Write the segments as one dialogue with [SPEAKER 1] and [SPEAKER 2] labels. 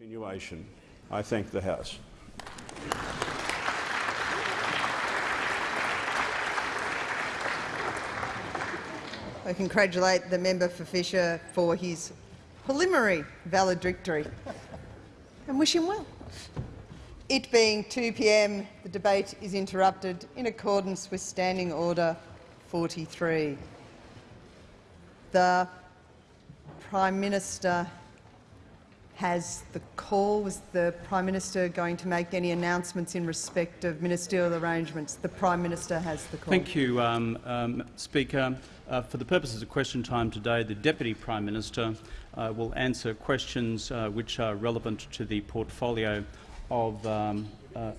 [SPEAKER 1] Continuation. I thank the House.
[SPEAKER 2] I congratulate the member for Fisher for his preliminary valedictory and wish him well. It being 2 p.m., the debate is interrupted in accordance with Standing Order 43. The Prime Minister has the call. Was the Prime Minister going to make any announcements in respect of ministerial arrangements? The Prime Minister has the call.
[SPEAKER 3] Thank you, um, um, Speaker. Uh, for the purposes of question time today, the Deputy Prime Minister uh, will answer questions uh, which are relevant to the portfolio of um, uh,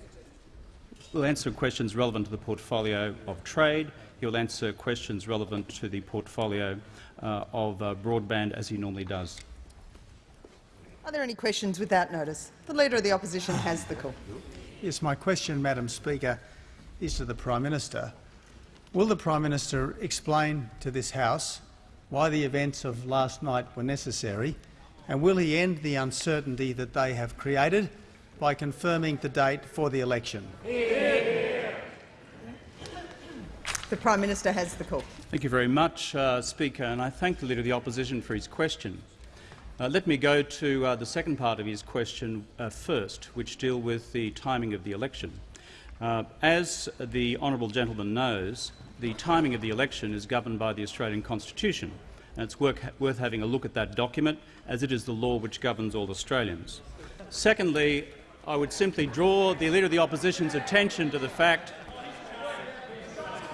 [SPEAKER 3] will answer questions relevant to the portfolio of trade. He will answer questions relevant to the portfolio uh, of uh, broadband, as he normally does.
[SPEAKER 2] Are there any questions without notice? The Leader of the Opposition has the call.
[SPEAKER 4] Yes, my question, Madam Speaker, is to the Prime Minister. Will the Prime Minister explain to this House why the events of last night were necessary, and will he end the uncertainty that they have created by confirming the date for the election?
[SPEAKER 2] The Prime Minister has the call.
[SPEAKER 3] Thank you very much, uh, Speaker, and I thank the Leader of the Opposition for his question. Uh, let me go to uh, the second part of his question uh, first, which deal with the timing of the election. Uh, as the honourable gentleman knows, the timing of the election is governed by the Australian Constitution, and it's work, worth having a look at that document, as it is the law which governs all Australians. Secondly, I would simply draw the Leader of the Opposition's attention to the fact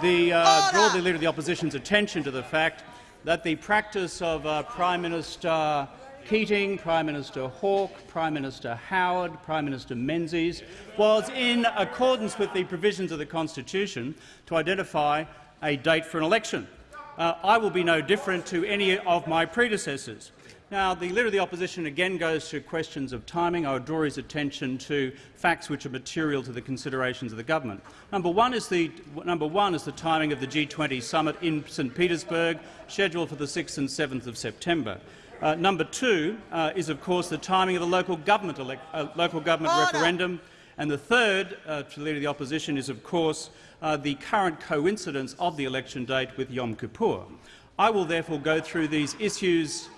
[SPEAKER 3] the, uh, draw the Leader of the Opposition's attention to the fact that the practice of uh, Prime Minister Keating, Prime Minister Hawke, Prime Minister Howard, Prime Minister Menzies was in accordance with the provisions of the Constitution to identify a date for an election. Uh, I will be no different to any of my predecessors. Now, the Leader of the Opposition again goes to questions of timing. I would draw his attention to facts which are material to the considerations of the government. Number one is the, number one is the timing of the G20 summit in St Petersburg, scheduled for the 6th and 7th of September. Uh, number two uh, is, of course, the timing of the local government, uh, local government referendum. And the third, uh, to the Leader of the Opposition, is, of course, uh, the current coincidence of the election date with Yom Kippur. I will therefore go through these issues.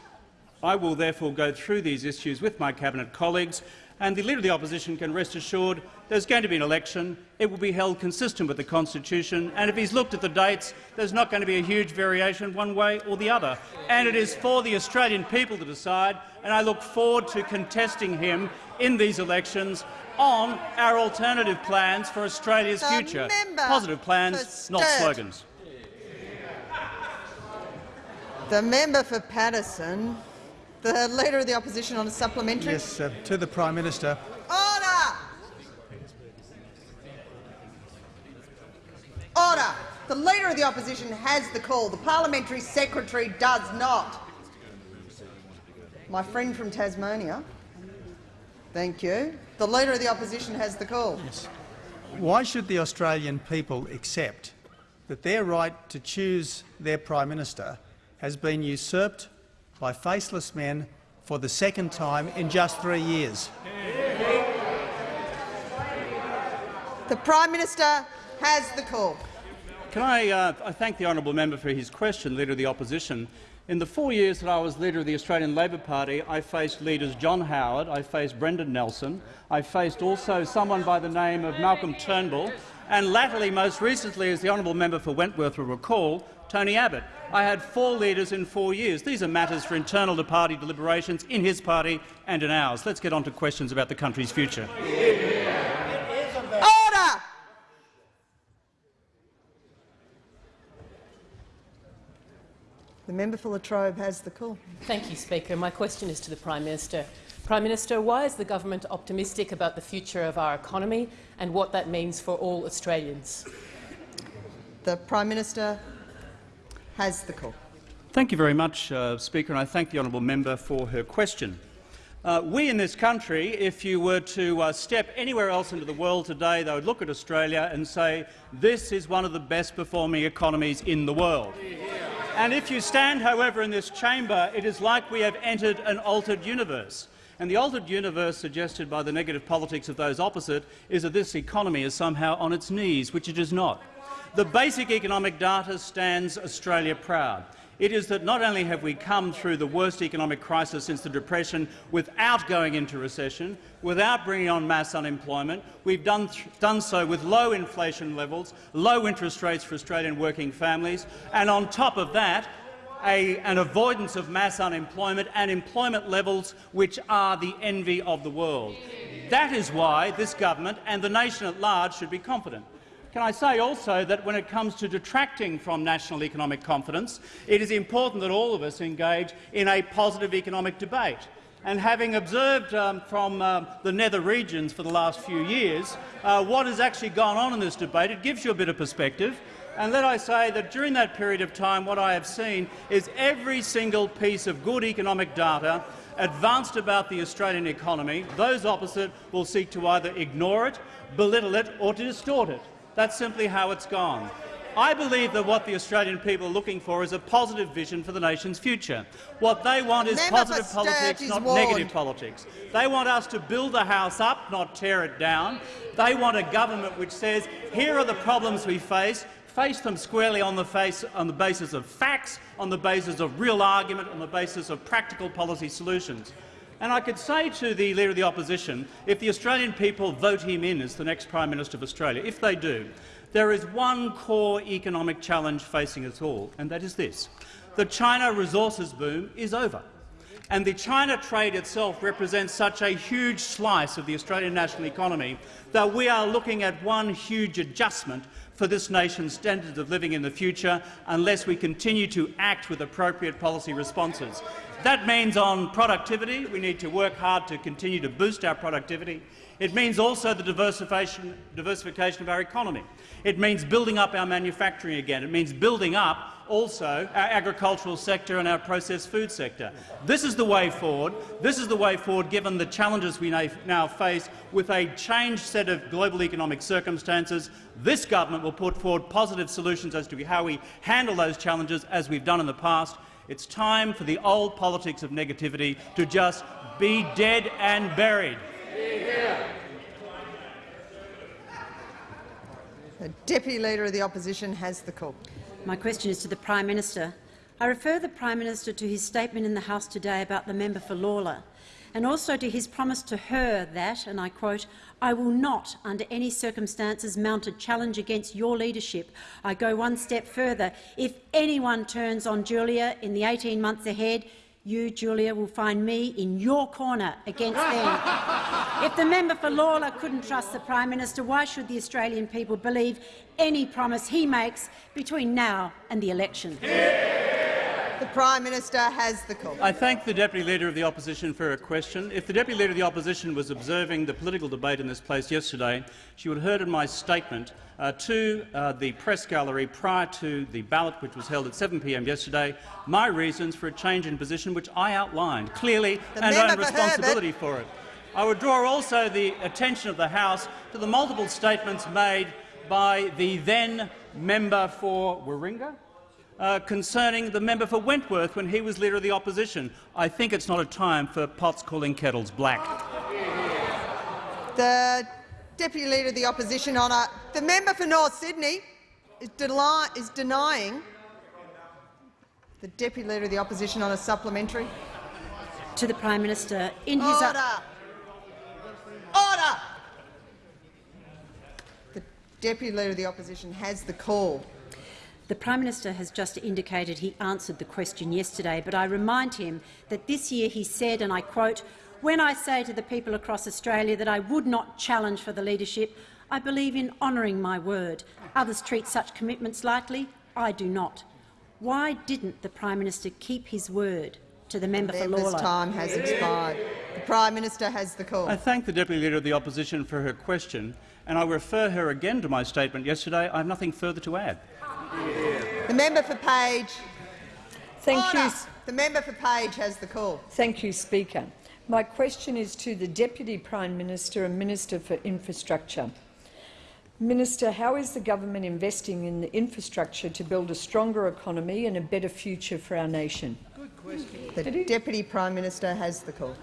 [SPEAKER 3] I will therefore go through these issues with my cabinet colleagues, and the Leader of the Opposition can rest assured there's going to be an election. It will be held consistent with the Constitution, and if he's looked at the dates, there's not going to be a huge variation one way or the other. And it is for the Australian people to decide, and I look forward to contesting him in these elections on our alternative plans for Australia's
[SPEAKER 2] The
[SPEAKER 3] future. Positive plans, not slogans.
[SPEAKER 2] The member for Paterson, the Leader of the Opposition on a supplementary.
[SPEAKER 4] Yes, uh, to the Prime Minister.
[SPEAKER 2] Order! Order! The Leader of the Opposition has the call. The Parliamentary Secretary does not. My friend from Tasmania. Thank you. The Leader of the Opposition has the call. Yes.
[SPEAKER 4] Why should the Australian people accept that their right to choose their Prime Minister has been usurped by faceless men for the second time in just three years?
[SPEAKER 2] The Prime Minister has the call.
[SPEAKER 3] Can I, uh, I thank the honourable member for his question, Leader of the Opposition. In the four years that I was leader of the Australian Labor Party, I faced leaders John Howard, I faced Brendan Nelson, I faced also someone by the name of Malcolm Turnbull, and latterly, most recently, as the honourable member for Wentworth will recall, Tony Abbott. I had four leaders in four years. These are matters for internal to party deliberations in his party and in ours. Let's get on to questions about the country's future.
[SPEAKER 2] Order! The member for Latrobe has the call.
[SPEAKER 5] Thank you, Speaker. My question is to the Prime Minister. Prime Minister, why is the government optimistic about the future of our economy and what that means for all Australians?
[SPEAKER 2] The Prime Minister has the call.
[SPEAKER 3] Thank you very much, uh, Speaker, and I thank the honourable member for her question. Uh, we in this country, if you were to uh, step anywhere else into the world today, they would look at Australia and say, this is one of the best performing economies in the world. And if you stand, however, in this chamber, it is like we have entered an altered universe. And the altered universe suggested by the negative politics of those opposite is that this economy is somehow on its knees, which it is not. The basic economic data stands Australia proud. It is that not only have we come through the worst economic crisis since the Depression without going into recession, without bringing on mass unemployment, we've done, done so with low inflation levels, low interest rates for Australian working families, and on top of that, a, an avoidance of mass unemployment and employment levels which are the envy of the world. That is why this government and the nation at large should be confident. Can I say also that when it comes to detracting from national economic confidence, it is important that all of us engage in a positive economic debate. And having observed um, from uh, the nether regions for the last few years uh, what has actually gone on in this debate, it gives you a bit of perspective. And let I say that during that period of time what I have seen is every single piece of good economic data advanced about the Australian economy, those opposite will seek to either ignore it, belittle it or to distort it. That's simply how it's gone. I believe that what the Australian people are looking for is a positive vision for the nation's future. What they want is
[SPEAKER 2] Member
[SPEAKER 3] positive politics, not
[SPEAKER 2] warned.
[SPEAKER 3] negative politics. They want us to build the house up, not tear it down. They want a government which says, here are the problems we face, face them squarely on the, face, on the basis of facts, on the basis of real argument, on the basis of practical policy solutions. And I could say to the Leader of the Opposition, if the Australian people vote him in as the next Prime Minister of Australia, if they do, there is one core economic challenge facing us all, and that is this. The China resources boom is over, and the China trade itself represents such a huge slice of the Australian national economy that we are looking at one huge adjustment for this nation's standards of living in the future unless we continue to act with appropriate policy responses. That means on productivity, we need to work hard to continue to boost our productivity. It means also the diversification, diversification of our economy. It means building up our manufacturing again. It means building up also our agricultural sector and our processed food sector. This is the way forward. This is the way forward given the challenges we now face with a changed set of global economic circumstances. This government will put forward positive solutions as to how we handle those challenges as we've done in the past. It's time for the old politics of negativity to just be dead and buried.
[SPEAKER 2] The Deputy Leader of the Opposition has the call.
[SPEAKER 6] My question is to the Prime Minister. I refer the Prime Minister to his statement in the House today about the member for Lalor and also to his promise to her that, and I quote, I will not, under any circumstances, mount a challenge against your leadership. I go one step further. If anyone turns on Julia in the 18 months ahead, you, Julia, will find me in your corner against them. if the member for Lalor couldn't trust the Prime Minister, why should the Australian people believe any promise he makes between now and the election?
[SPEAKER 2] The Prime Minister has the call.
[SPEAKER 3] I thank the Deputy Leader of the Opposition for her question. If the Deputy Leader of the Opposition was observing the political debate in this place yesterday, she would have heard in my statement uh, to uh, the press gallery prior to the ballot, which was held at 7 p.m. yesterday, my reasons for a change in position, which I outlined clearly
[SPEAKER 2] The
[SPEAKER 3] and own
[SPEAKER 2] for
[SPEAKER 3] responsibility for it. I would draw also the attention of the House to the multiple statements made by the then member for Warringah, uh, concerning the member for Wentworth when he was Leader of the Opposition. I think it's not a time for pots calling kettles black.
[SPEAKER 2] The Deputy Leader of the Opposition honour. The member for North Sydney is, deli- is denying the Deputy Leader of the Opposition on a supplementary.
[SPEAKER 6] To the Prime Minister, in his
[SPEAKER 2] Order! Order! The Deputy Leader of the Opposition has the call.
[SPEAKER 6] The Prime Minister has just indicated he answered the question yesterday, but I remind him that this year he said, and I quote, when I say to the people across Australia that I would not challenge for the leadership, I believe in honouring my word. Others treat such commitments lightly. I do not. Why didn't the Prime Minister keep his word to the member for
[SPEAKER 2] Member's
[SPEAKER 6] Lalor?
[SPEAKER 2] time has expired. The Prime Minister has the call.
[SPEAKER 3] I thank the Deputy Leader of the Opposition for her question, and I refer her again to my statement yesterday. I have nothing further to add.
[SPEAKER 2] The member for Page.
[SPEAKER 7] Thank
[SPEAKER 2] Order.
[SPEAKER 7] you,
[SPEAKER 2] The member for Page has the call.
[SPEAKER 7] thank you, Speaker. My question is to the Deputy Prime Minister and Minister for Infrastructure. Minister, how is the government investing in the infrastructure to build a stronger economy and a better future for our nation?
[SPEAKER 2] Good The Deputy Prime Minister has the call.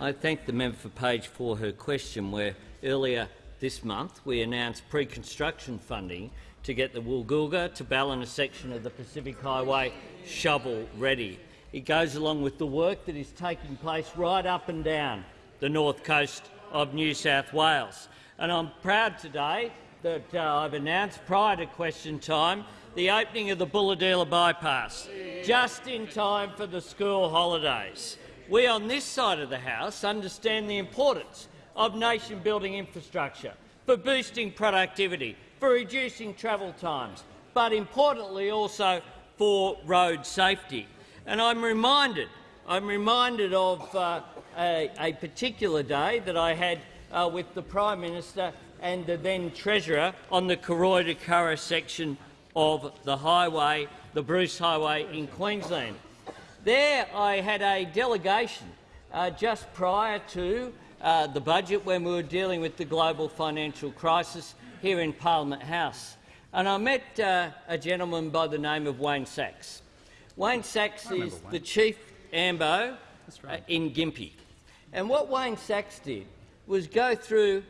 [SPEAKER 8] I thank the member for Page for her question, where earlier this month we announced pre-construction funding to get the Woolgoolga to Ballina section of the Pacific Highway shovel-ready. It goes along with the work that is taking place right up and down the north coast of New South Wales. And I'm proud today that uh, I've announced prior to question time the opening of the Bulahdelah bypass, just in time for the school holidays. We on this side of the House understand the importance of nation-building infrastructure for boosting productivity, for reducing travel times, but importantly also for road safety. And I'm reminded, I'm reminded of uh, a, a, particular day that I had uh, with the Prime Minister and the then Treasurer on the Cooroy to Curra section of the highway, the Bruce Highway in Queensland. There I had a delegation uh, just prior to uh, the budget when we were dealing with the global financial crisis here in Parliament House. And I met uh, a gentleman by the name of Wayne Sachs. Wayne Sachs is Wayne. the chief AMBO right. Uh, in Gympie. And what Wayne Sachs did was go through,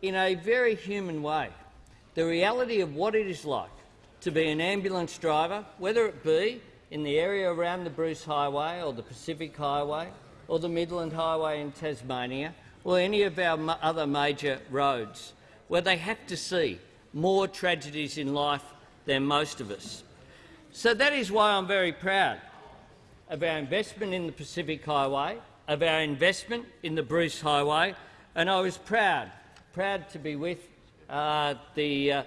[SPEAKER 8] in a very human way, the reality of what it is like to be an ambulance driver, whether it be in the area around the Bruce Highway or the Pacific Highway or the Midland Highway in Tasmania or any of our other major roads, where they have to see more tragedies in life than most of us. So that is why I'm very proud of our investment in the Pacific Highway, of our investment in the Bruce Highway, and I was proud, proud to be with uh, the, uh,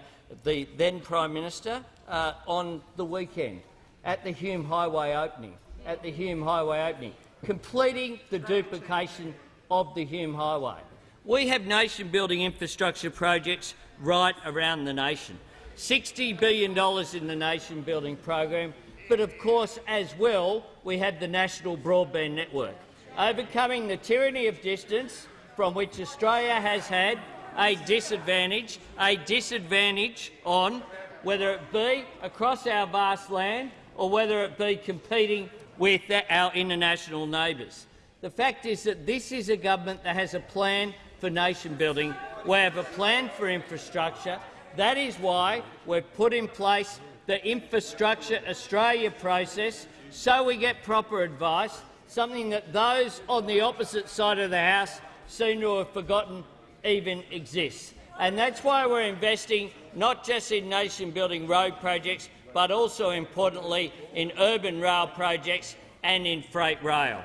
[SPEAKER 8] the then Prime Minister uh, on the weekend at the Hume Highway opening, at the Hume Highway opening, completing the duplication of the Hume Highway. We have nation-building infrastructure projects right around the nation. $60 billion in the nation-building program, but of course, as well, we have the National Broadband Network, overcoming the tyranny of distance from which Australia has had a disadvantage, a disadvantage on whether it be across our vast land or whether it be competing with our international neighbours. The fact is that this is a government that has a plan for nation building. We have a plan for infrastructure. That is why we've put in place the Infrastructure Australia process so we get proper advice, something that those on the opposite side of the House seem to have forgotten even exists. And that's why we're investing not just in nation-building road projects, but also, importantly, in urban rail projects and in freight rail.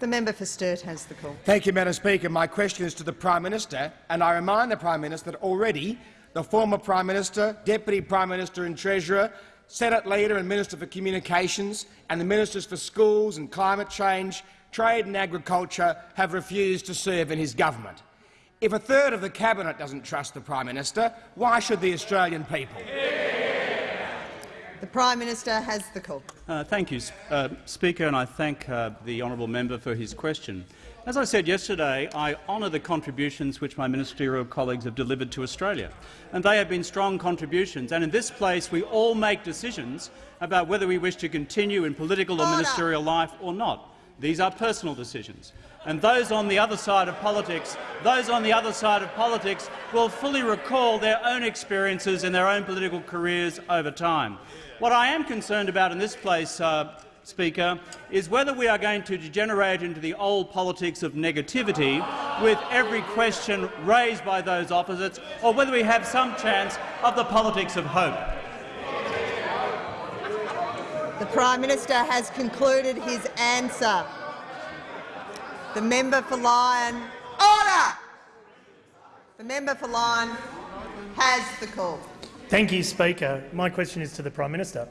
[SPEAKER 2] The member for Sturt has the call.
[SPEAKER 9] Thank you, Madam Speaker. My question is to the Prime Minister, and I remind the Prime Minister that already the former Prime Minister, Deputy Prime Minister and Treasurer, Senate Leader and Minister for Communications and the Ministers for Schools and Climate Change, Trade and Agriculture have refused to serve in his government. If a third of the Cabinet doesn't trust the Prime Minister, why should the Australian people?
[SPEAKER 2] The Prime Minister has the call.
[SPEAKER 3] Uh, thank you, uh, Speaker, and I thank uh, the honourable member for his question. As I said yesterday, I honour the contributions which my ministerial colleagues have delivered to Australia, and they have been strong contributions. And in this place, we all make decisions about whether we wish to continue in political or ministerial life or not. These are personal decisions and those on the other side of politics, those on the other side of politics will fully recall their own experiences in their own political careers over time. What I am concerned about in this place, uh, Speaker, is whether we are going to degenerate into the old politics of negativity with every question raised by those opposites, or whether we have some chance of the politics of hope.
[SPEAKER 2] The Prime Minister has concluded his answer. The member for Lyne. Order! The member for Lyne has the call.
[SPEAKER 10] Thank you, Speaker. My question is to the Prime Minister.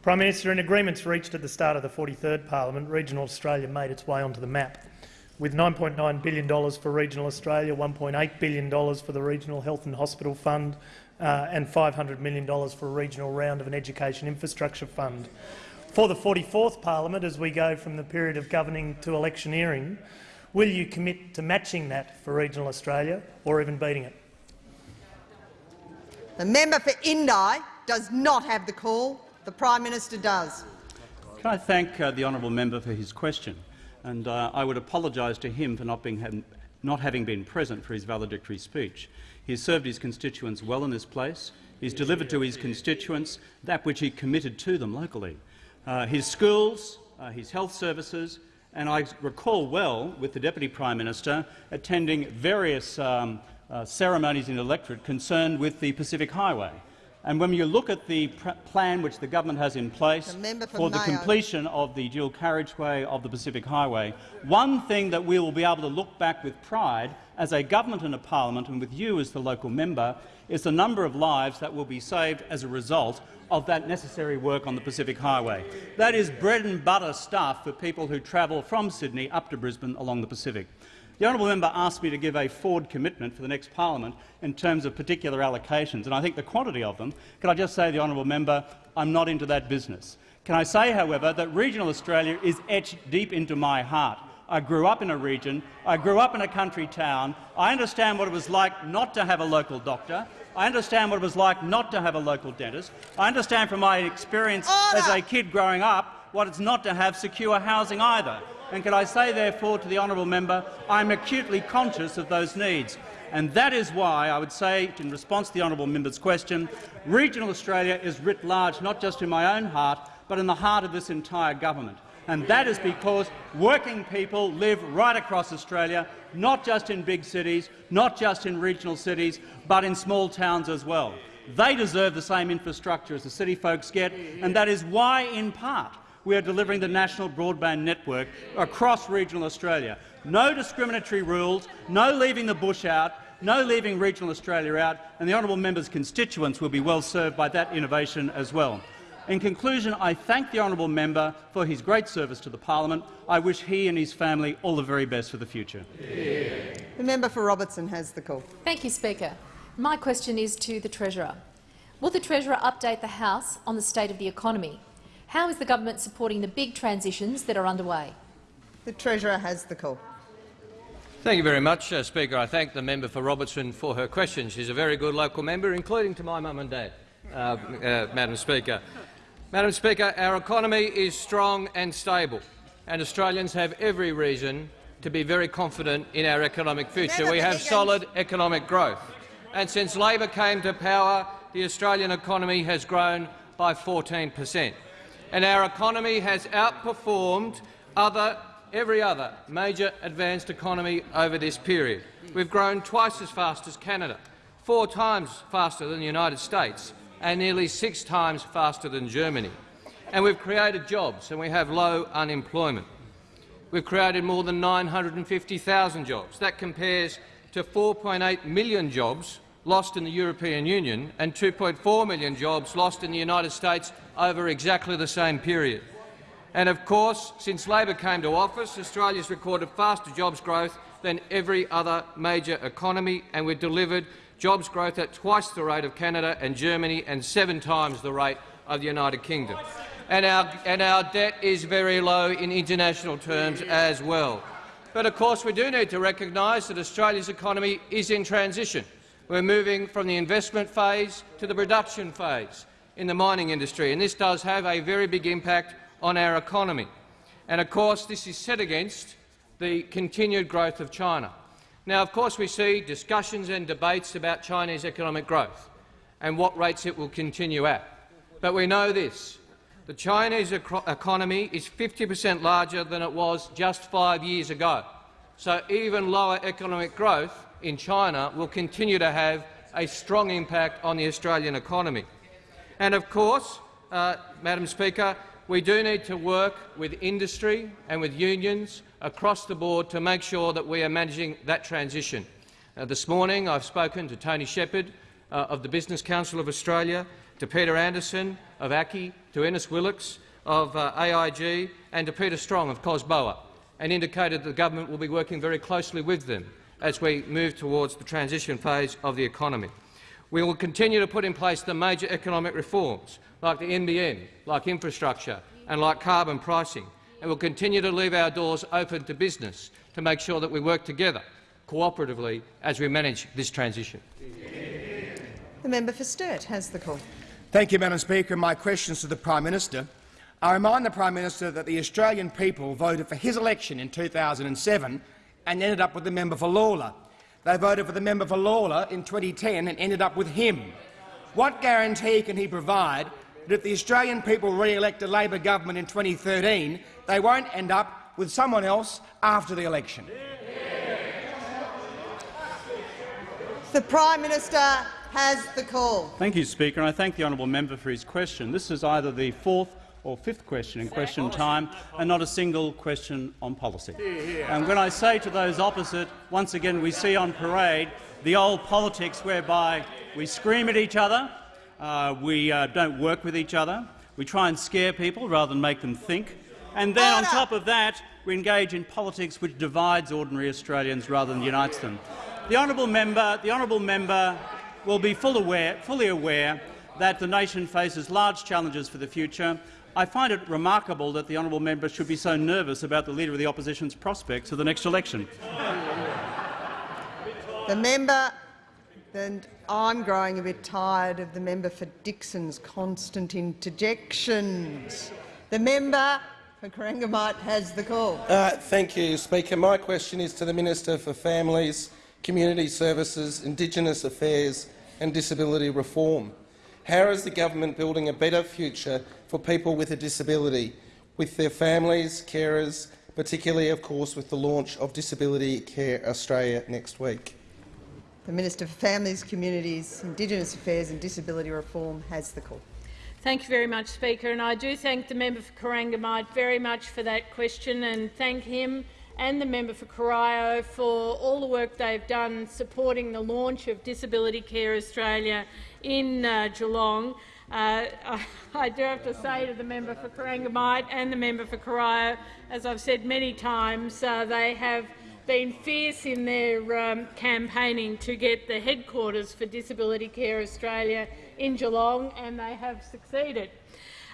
[SPEAKER 10] Prime Minister, in agreements reached at the start of the 43rd Parliament, regional Australia made its way onto the map. With $9.9 billion for regional Australia, $1.8 billion for the Regional Health and Hospital Fund uh, and $500 million for a regional round of an education infrastructure fund. For the 44th Parliament, as we go from the period of governing to electioneering, will you commit to matching that for regional Australia or even beating it?
[SPEAKER 2] The member for Indi does not have the call. The Prime Minister does.
[SPEAKER 3] Can I thank uh, the honourable member for his question? and uh, I would apologise to him for not, being, not having been present for his valedictory speech. He has served his constituents well in this place. He's delivered to his constituents that which he committed to them locally. Uh, his schools, uh, his health services, and I recall well, with the Deputy Prime Minister, attending various um, uh, ceremonies in the electorate concerned with the Pacific Highway. And when you look at the plan which the government has in place
[SPEAKER 2] for,
[SPEAKER 3] for the completion of the dual carriageway of the Pacific Highway, one thing that we will be able to look back with pride as a government and a parliament, and with you as the local member, is the number of lives that will be saved as a result of that necessary work on the Pacific Highway. That is bread and butter stuff for people who travel from Sydney up to Brisbane along the Pacific. The honourable member asked me to give a forward commitment for the next parliament in terms of particular allocations, and I think the quantity of them. Can I just say, the honourable member, I'm not into that business. Can I say, however, that regional Australia is etched deep into my heart. I grew up in a region. I grew up in a country town. I understand what it was like not to have a local doctor. I understand what it was like not to have a local dentist. I understand from my experience Order. as a kid growing up what it's not to have secure housing either. And can I say, therefore, to the honourable member, I'm acutely conscious of those needs. And that is why I would say, in response to the honourable member's question, regional Australia is writ large not just in my own heart, but in the heart of this entire government. And that is because working people live right across Australia, not just in big cities, not just in regional cities, but in small towns as well. They deserve the same infrastructure as the city folks get, and that is why, in part, we are delivering the national broadband network across regional Australia. No discriminatory rules, no leaving the bush out, no leaving regional Australia out, and the honourable member's constituents will be well served by that innovation as well. In conclusion, I thank the honourable member for his great service to the parliament. I wish he and his family all the very best for the future.
[SPEAKER 2] The member for Robertson has the call.
[SPEAKER 11] Thank you, Speaker. My question is to the Treasurer. Will the Treasurer update the House on the state of the economy? How is the government supporting the big transitions that are underway?
[SPEAKER 2] The Treasurer has the call.
[SPEAKER 12] Thank you very much, uh, Speaker. I thank the member for Robertson for her question. She's a very good local member, including to my mum and dad, uh, uh, Madam Speaker. Madam Speaker, our economy is strong and stable, and Australians have every reason to be very confident in our economic future. We have solid economic growth, and since Labor came to power, the Australian economy has grown by 14 per cent and our economy has outperformed other, every other major advanced economy over this period. We've grown twice as fast as Canada, four times faster than the United States and nearly six times faster than Germany. And we've created jobs and we have low unemployment. We've created more than 950,000 jobs. That compares to 4.8 million jobs lost in the European Union and 2.4 million jobs lost in the United States over exactly the same period. And of course, since Labor came to office, Australia has recorded faster jobs growth than every other major economy, and we've delivered jobs growth at twice the rate of Canada and Germany and seven times the rate of the United Kingdom. And our, and our debt is very low in international terms as well. But of course we do need to recognise that Australia's economy is in transition. We're moving from the investment phase to the production phase in the mining industry, and this does have a very big impact on our economy. And of course, this is set against the continued growth of China. Now, of course, we see discussions and debates about Chinese economic growth and what rates it will continue at. But we know this. The Chinese economy is 50 per cent larger than it was just five years ago. So even lower economic growth in China will continue to have a strong impact on the Australian economy. And of course, uh, Madam Speaker, we do need to work with industry and with unions across the board to make sure that we are managing that transition. Uh, this morning I've spoken to Tony Shepherd uh, of the Business Council of Australia, to Peter Anderson of ACCI, to Innes Willox of uh, AIG and to Peter Strong of COSBOA, and indicated that the government will be working very closely with them as we move towards the transition phase of the economy. We will continue to put in place the major economic reforms, like the NBN, like infrastructure and like carbon pricing, and we will continue to leave our doors open to business to make sure that we work together cooperatively as we manage this transition.
[SPEAKER 2] The member for Sturt has the call.
[SPEAKER 9] Thank you, Madam Speaker. My question is to the Prime Minister. I remind the Prime Minister that the Australian people voted for his election in 2007 and ended up with the member for Lalor. They voted for the member for Lalor in 2010 and ended up with him. What guarantee can he provide that if the Australian people re-elect a Labor government in 2013, they won't end up with someone else after the election?
[SPEAKER 2] The Prime Minister has the call.
[SPEAKER 3] Thank you, Speaker, and I thank the honourable member for his question. This is either the fourth or fifth question in question time, and not a single question on policy. And when I say to those opposite, once again we see on parade the old politics whereby we scream at each other, we uh, don't work with each other, we try and scare people rather than make them think, and then on top of that we engage in politics which divides ordinary Australians rather than unites them. The honourable member, the honourable member will be full aware, fully aware that the nation faces large challenges for the future. I find it remarkable that the honourable member should be so nervous about the Leader of the Opposition's prospects of the next election.
[SPEAKER 2] The member, I'm growing a bit tired of the member for Dickson's constant interjections. The member for Corangamite has the call.
[SPEAKER 13] Uh, thank you, Speaker. My question is to the Minister for Families, Community Services, Indigenous Affairs and Disability Reform. How is the government building a better future for people with a disability, with their families, carers, particularly, of course, with the launch of Disability Care Australia next week?
[SPEAKER 2] The Minister for Families, Communities, Indigenous Affairs and Disability Reform has the call.
[SPEAKER 14] Thank you very much, Speaker. And I do thank the member for Corangamite very much for that question and thank him and the member for Corio for all the work they've done supporting the launch of Disability Care Australia in uh, Geelong. Uh, I, I, do have to say to the member for Corangamite and the member for Corio, as I've said many times, uh, they have been fierce in their um, campaigning to get the headquarters for Disability Care Australia in Geelong, and they have succeeded.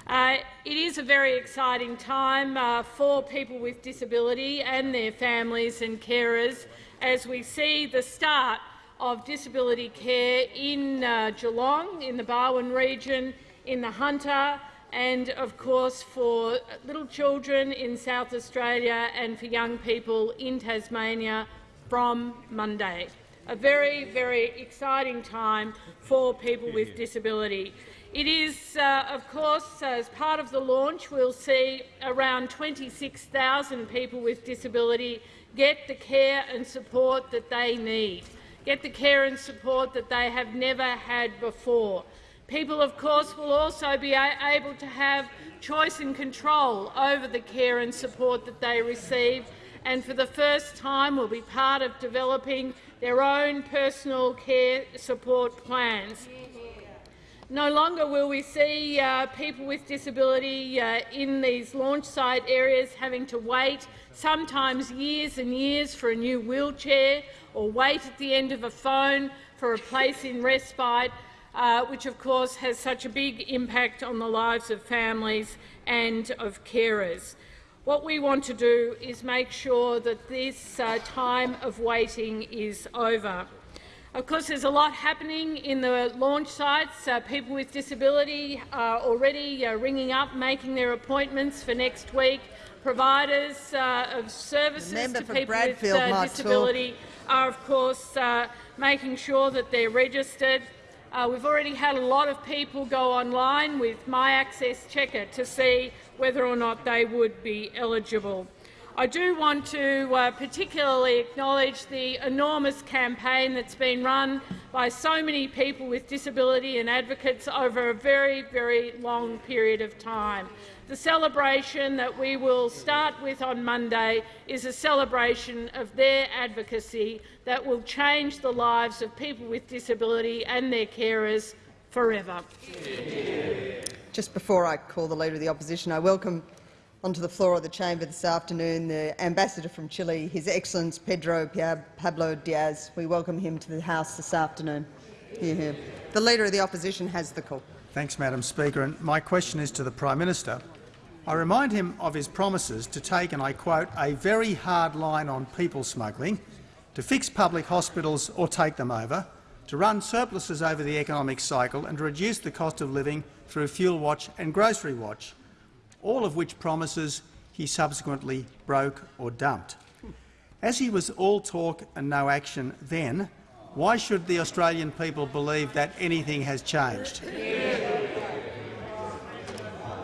[SPEAKER 14] Uh, it is a very exciting time uh, for people with disability and their families and carers as we see the start of disability care in uh, Geelong, in the Barwon region, in the Hunter, and of course for little children in South Australia and for young people in Tasmania from Monday. A very, very exciting time for people with disability. It is, uh, of course, as part of the launch, we'll see around 26,000 people with disability get the care and support that they need, get the care and support that they have never had before. People, of course, will also be able to have choice and control over the care and support that they receive, and for the first time will be part of developing their own personal care support plans. No longer will we see uh, people with disability uh, in these launch site areas having to wait sometimes years and years for a new wheelchair or wait at the end of a phone for a place in respite uh, which of course has such a big impact on the lives of families and of carers. What we want to do is make sure that this uh, time of waiting is over. Of course, there's a lot happening in the launch sites. Uh, people with disability are already uh, ringing up, making their appointments for next week. Providers uh, of services to people
[SPEAKER 2] Bradfield
[SPEAKER 14] with uh, disability are, of course, uh, making sure that they're registered. Uh, we've already had a lot of people go online with My Access Checker to see whether or not they would be eligible. I do want to uh, particularly acknowledge the enormous campaign that's been run by so many people with disability and advocates over a very, very long period of time. The celebration that we will start with on Monday is a celebration of their advocacy that will change the lives of people with disability and their carers forever.
[SPEAKER 2] Just before I call the Leader of the Opposition, I welcome onto the floor of the chamber this afternoon the Ambassador from Chile, His Excellency Pedro Pablo Diaz. We welcome him to the House this afternoon. Hear, hear. The Leader of the Opposition has the call.
[SPEAKER 4] Thanks, Madam Speaker. And my question is to the Prime Minister. I remind him of his promises to take, and I quote, a very hard line on people smuggling, to fix public hospitals or take them over, to run surpluses over the economic cycle and to reduce the cost of living through Fuel Watch and Grocery Watch. all of which promises he subsequently broke or dumped. As he was all talk and no action then, why should the Australian people believe that anything has changed?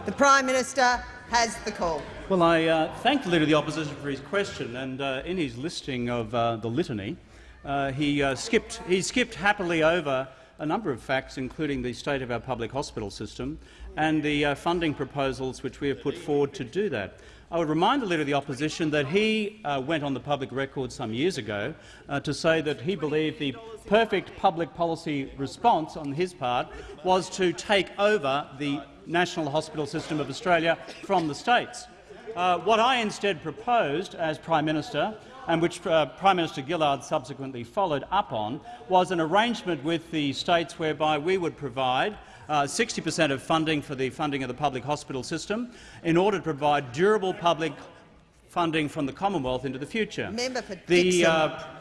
[SPEAKER 2] The Prime Minister has the call.
[SPEAKER 3] Well, I uh, thank the Leader of the Opposition for his question, and uh, in his listing of uh, the litany, uh, he, uh, skipped, he skipped happily over a number of facts, including the state of our public hospital system and the uh, funding proposals which we have put forward to do that. I would remind the Leader of the Opposition that he uh, went on the public record some years ago uh, to say that he believed the perfect public policy response on his part was to take over the National Hospital System of Australia from the states. Uh, what I instead proposed as Prime Minister, and which uh, Prime Minister Gillard subsequently followed up on, was an arrangement with the states whereby we would provide 60 per cent of funding for the funding of the public hospital system in order to provide durable public funding from the Commonwealth into the future. The, uh,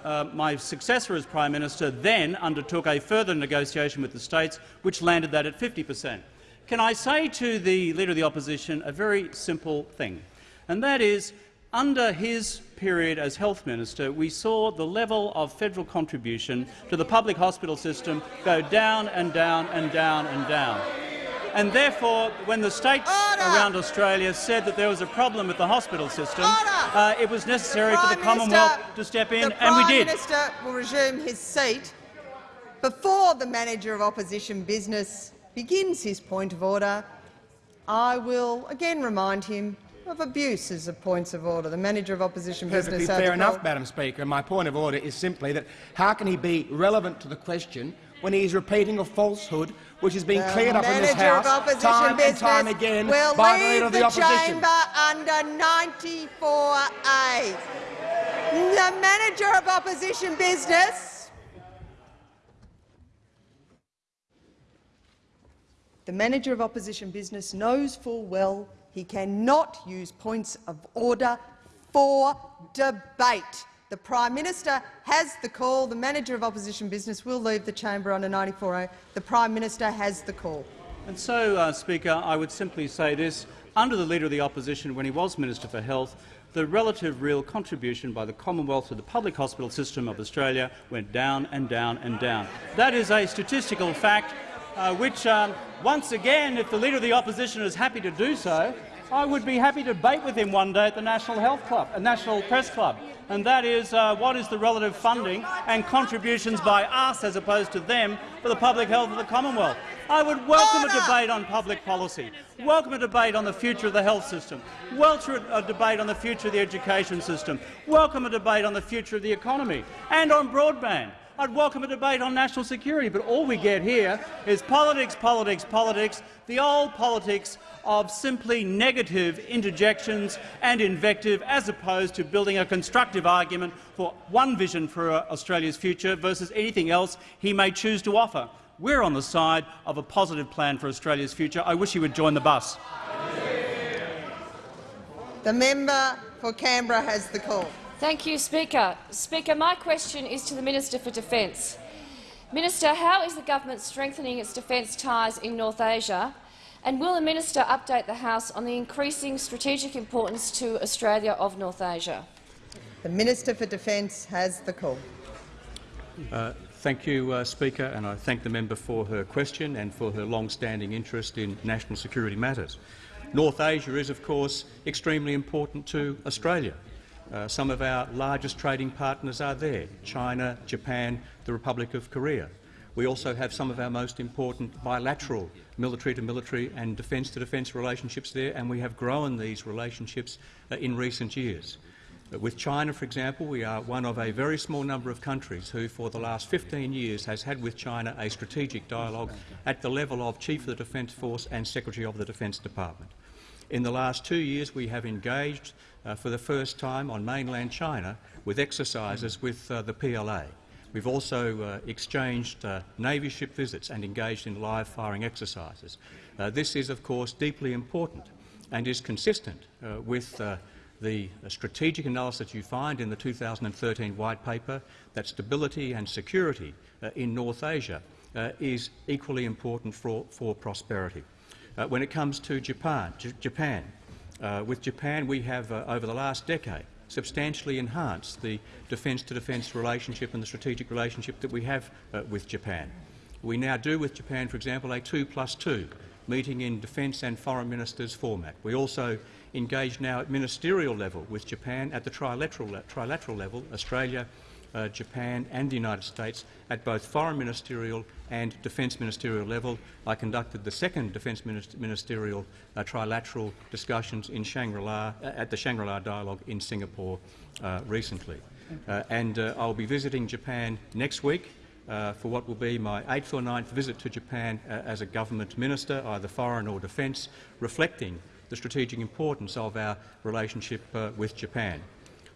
[SPEAKER 3] uh, my successor as Prime Minister then undertook a further negotiation with the states, which landed that at 50 per cent. Can I say to the Leader of the Opposition a very simple thing, and that is under his period as health minister, we saw the level of federal contribution to the public hospital system go down and down and down and down. And therefore, when the states Order. around Australia said that there was a problem with the hospital system, uh, it was necessary
[SPEAKER 2] Prime
[SPEAKER 3] for the Commonwealth
[SPEAKER 2] Minister,
[SPEAKER 3] to step in, and we did. The Prime.
[SPEAKER 2] Minister will resume his seat before the manager of opposition business begins his point of order. I will again remind him of abuses of points of order. The manager of opposition
[SPEAKER 9] Perfectly
[SPEAKER 2] business.
[SPEAKER 9] fair enough, Madam Speaker. My point of order is simply that how can he be relevant to the question when he is repeating a falsehood which has been
[SPEAKER 2] The
[SPEAKER 9] cleared up in this House time and time again
[SPEAKER 2] will
[SPEAKER 9] by the
[SPEAKER 2] leave
[SPEAKER 9] Leader of the,
[SPEAKER 2] the
[SPEAKER 9] Opposition?
[SPEAKER 2] chamber under 94A. The manager of opposition business. The manager of opposition business knows full well he cannot use points of order for debate. The Prime Minister has the call. The manager of opposition business will leave the chamber under 94A. The Prime Minister has the call.
[SPEAKER 3] And so, uh, Speaker, I would simply say this. Under the Leader of the Opposition, when he was Minister for Health, the relative real contribution by the Commonwealth to the public hospital system of Australia went down and down and down. That is a statistical fact uh, which, um, once again, if the Leader of the Opposition is happy to do so, I would be happy to debate with him one day at the National Health Club, a National Press Club, and that is uh, what is the relative funding and contributions by us as opposed to them for the public health of the Commonwealth. I would welcome a debate on public policy, welcome a debate on the future of the health system, welcome a debate on the future of the education system, welcome a debate on the future of the economy and on broadband. I'd welcome a debate on national security, but all we get here is politics, politics, politics, the old politics of simply negative interjections and invective as opposed to building a constructive argument for one vision for Australia's future versus anything else he may choose to offer. We're on the side of a positive plan for Australia's future. I wish he would join the bus.
[SPEAKER 2] The member for Canberra has the call.
[SPEAKER 15] Thank you, Speaker. Speaker, my question is to the Minister for Defence. Minister, how is the government strengthening its defence ties in North Asia, and will the minister update the House on the increasing strategic importance to Australia of North Asia?
[SPEAKER 2] The Minister for Defence has the call.
[SPEAKER 16] Uh, thank you, uh, Speaker, and I thank the member for her question and for her long-standing interest in national security matters. North Asia is, of course, extremely important to Australia. Uh, some of our largest trading partners are there, China, Japan, the Republic of Korea. We also have some of our most important bilateral military-to-military -military and defence-to-defence relationships there, and we have grown these relationships uh, in recent years. Uh, with China, for example, we are one of a very small number of countries who, for the last 15 years, has had with China a strategic dialogue at the level of Chief of the Defence Force and Secretary of the Defence Department. In the last two years, we have engaged uh, for the first time on mainland China with exercises with uh, the PLA. We've also uh, exchanged uh, Navy ship visits and engaged in live firing exercises. Uh, this is, of course, deeply important and is consistent uh, with the strategic analysis you find in the 2013 White Paper that stability and security in North Asia is equally important for, for prosperity. when it comes to Japan, J Japan Uh, with Japan, we have, uh, over the last decade, substantially enhanced the defence-to-defence relationship and the strategic relationship that we have uh, with Japan. We now do with Japan, for example, a 2 plus 2 meeting in defence and foreign ministers format. We also engage now at ministerial level with Japan at the trilateral, trilateral level, Australia, uh, Japan and the United States at both foreign ministerial and defence ministerial level. I conducted the second defence ministerial uh, trilateral discussions in Shangri-La, uh, at the Shangri-La dialogue in Singapore uh, recently. Uh, and uh, I'll be visiting Japan next week uh, for what will be my eighth or ninth visit to Japan uh, as a government minister, either foreign or defence, reflecting the strategic importance of our relationship uh, with Japan.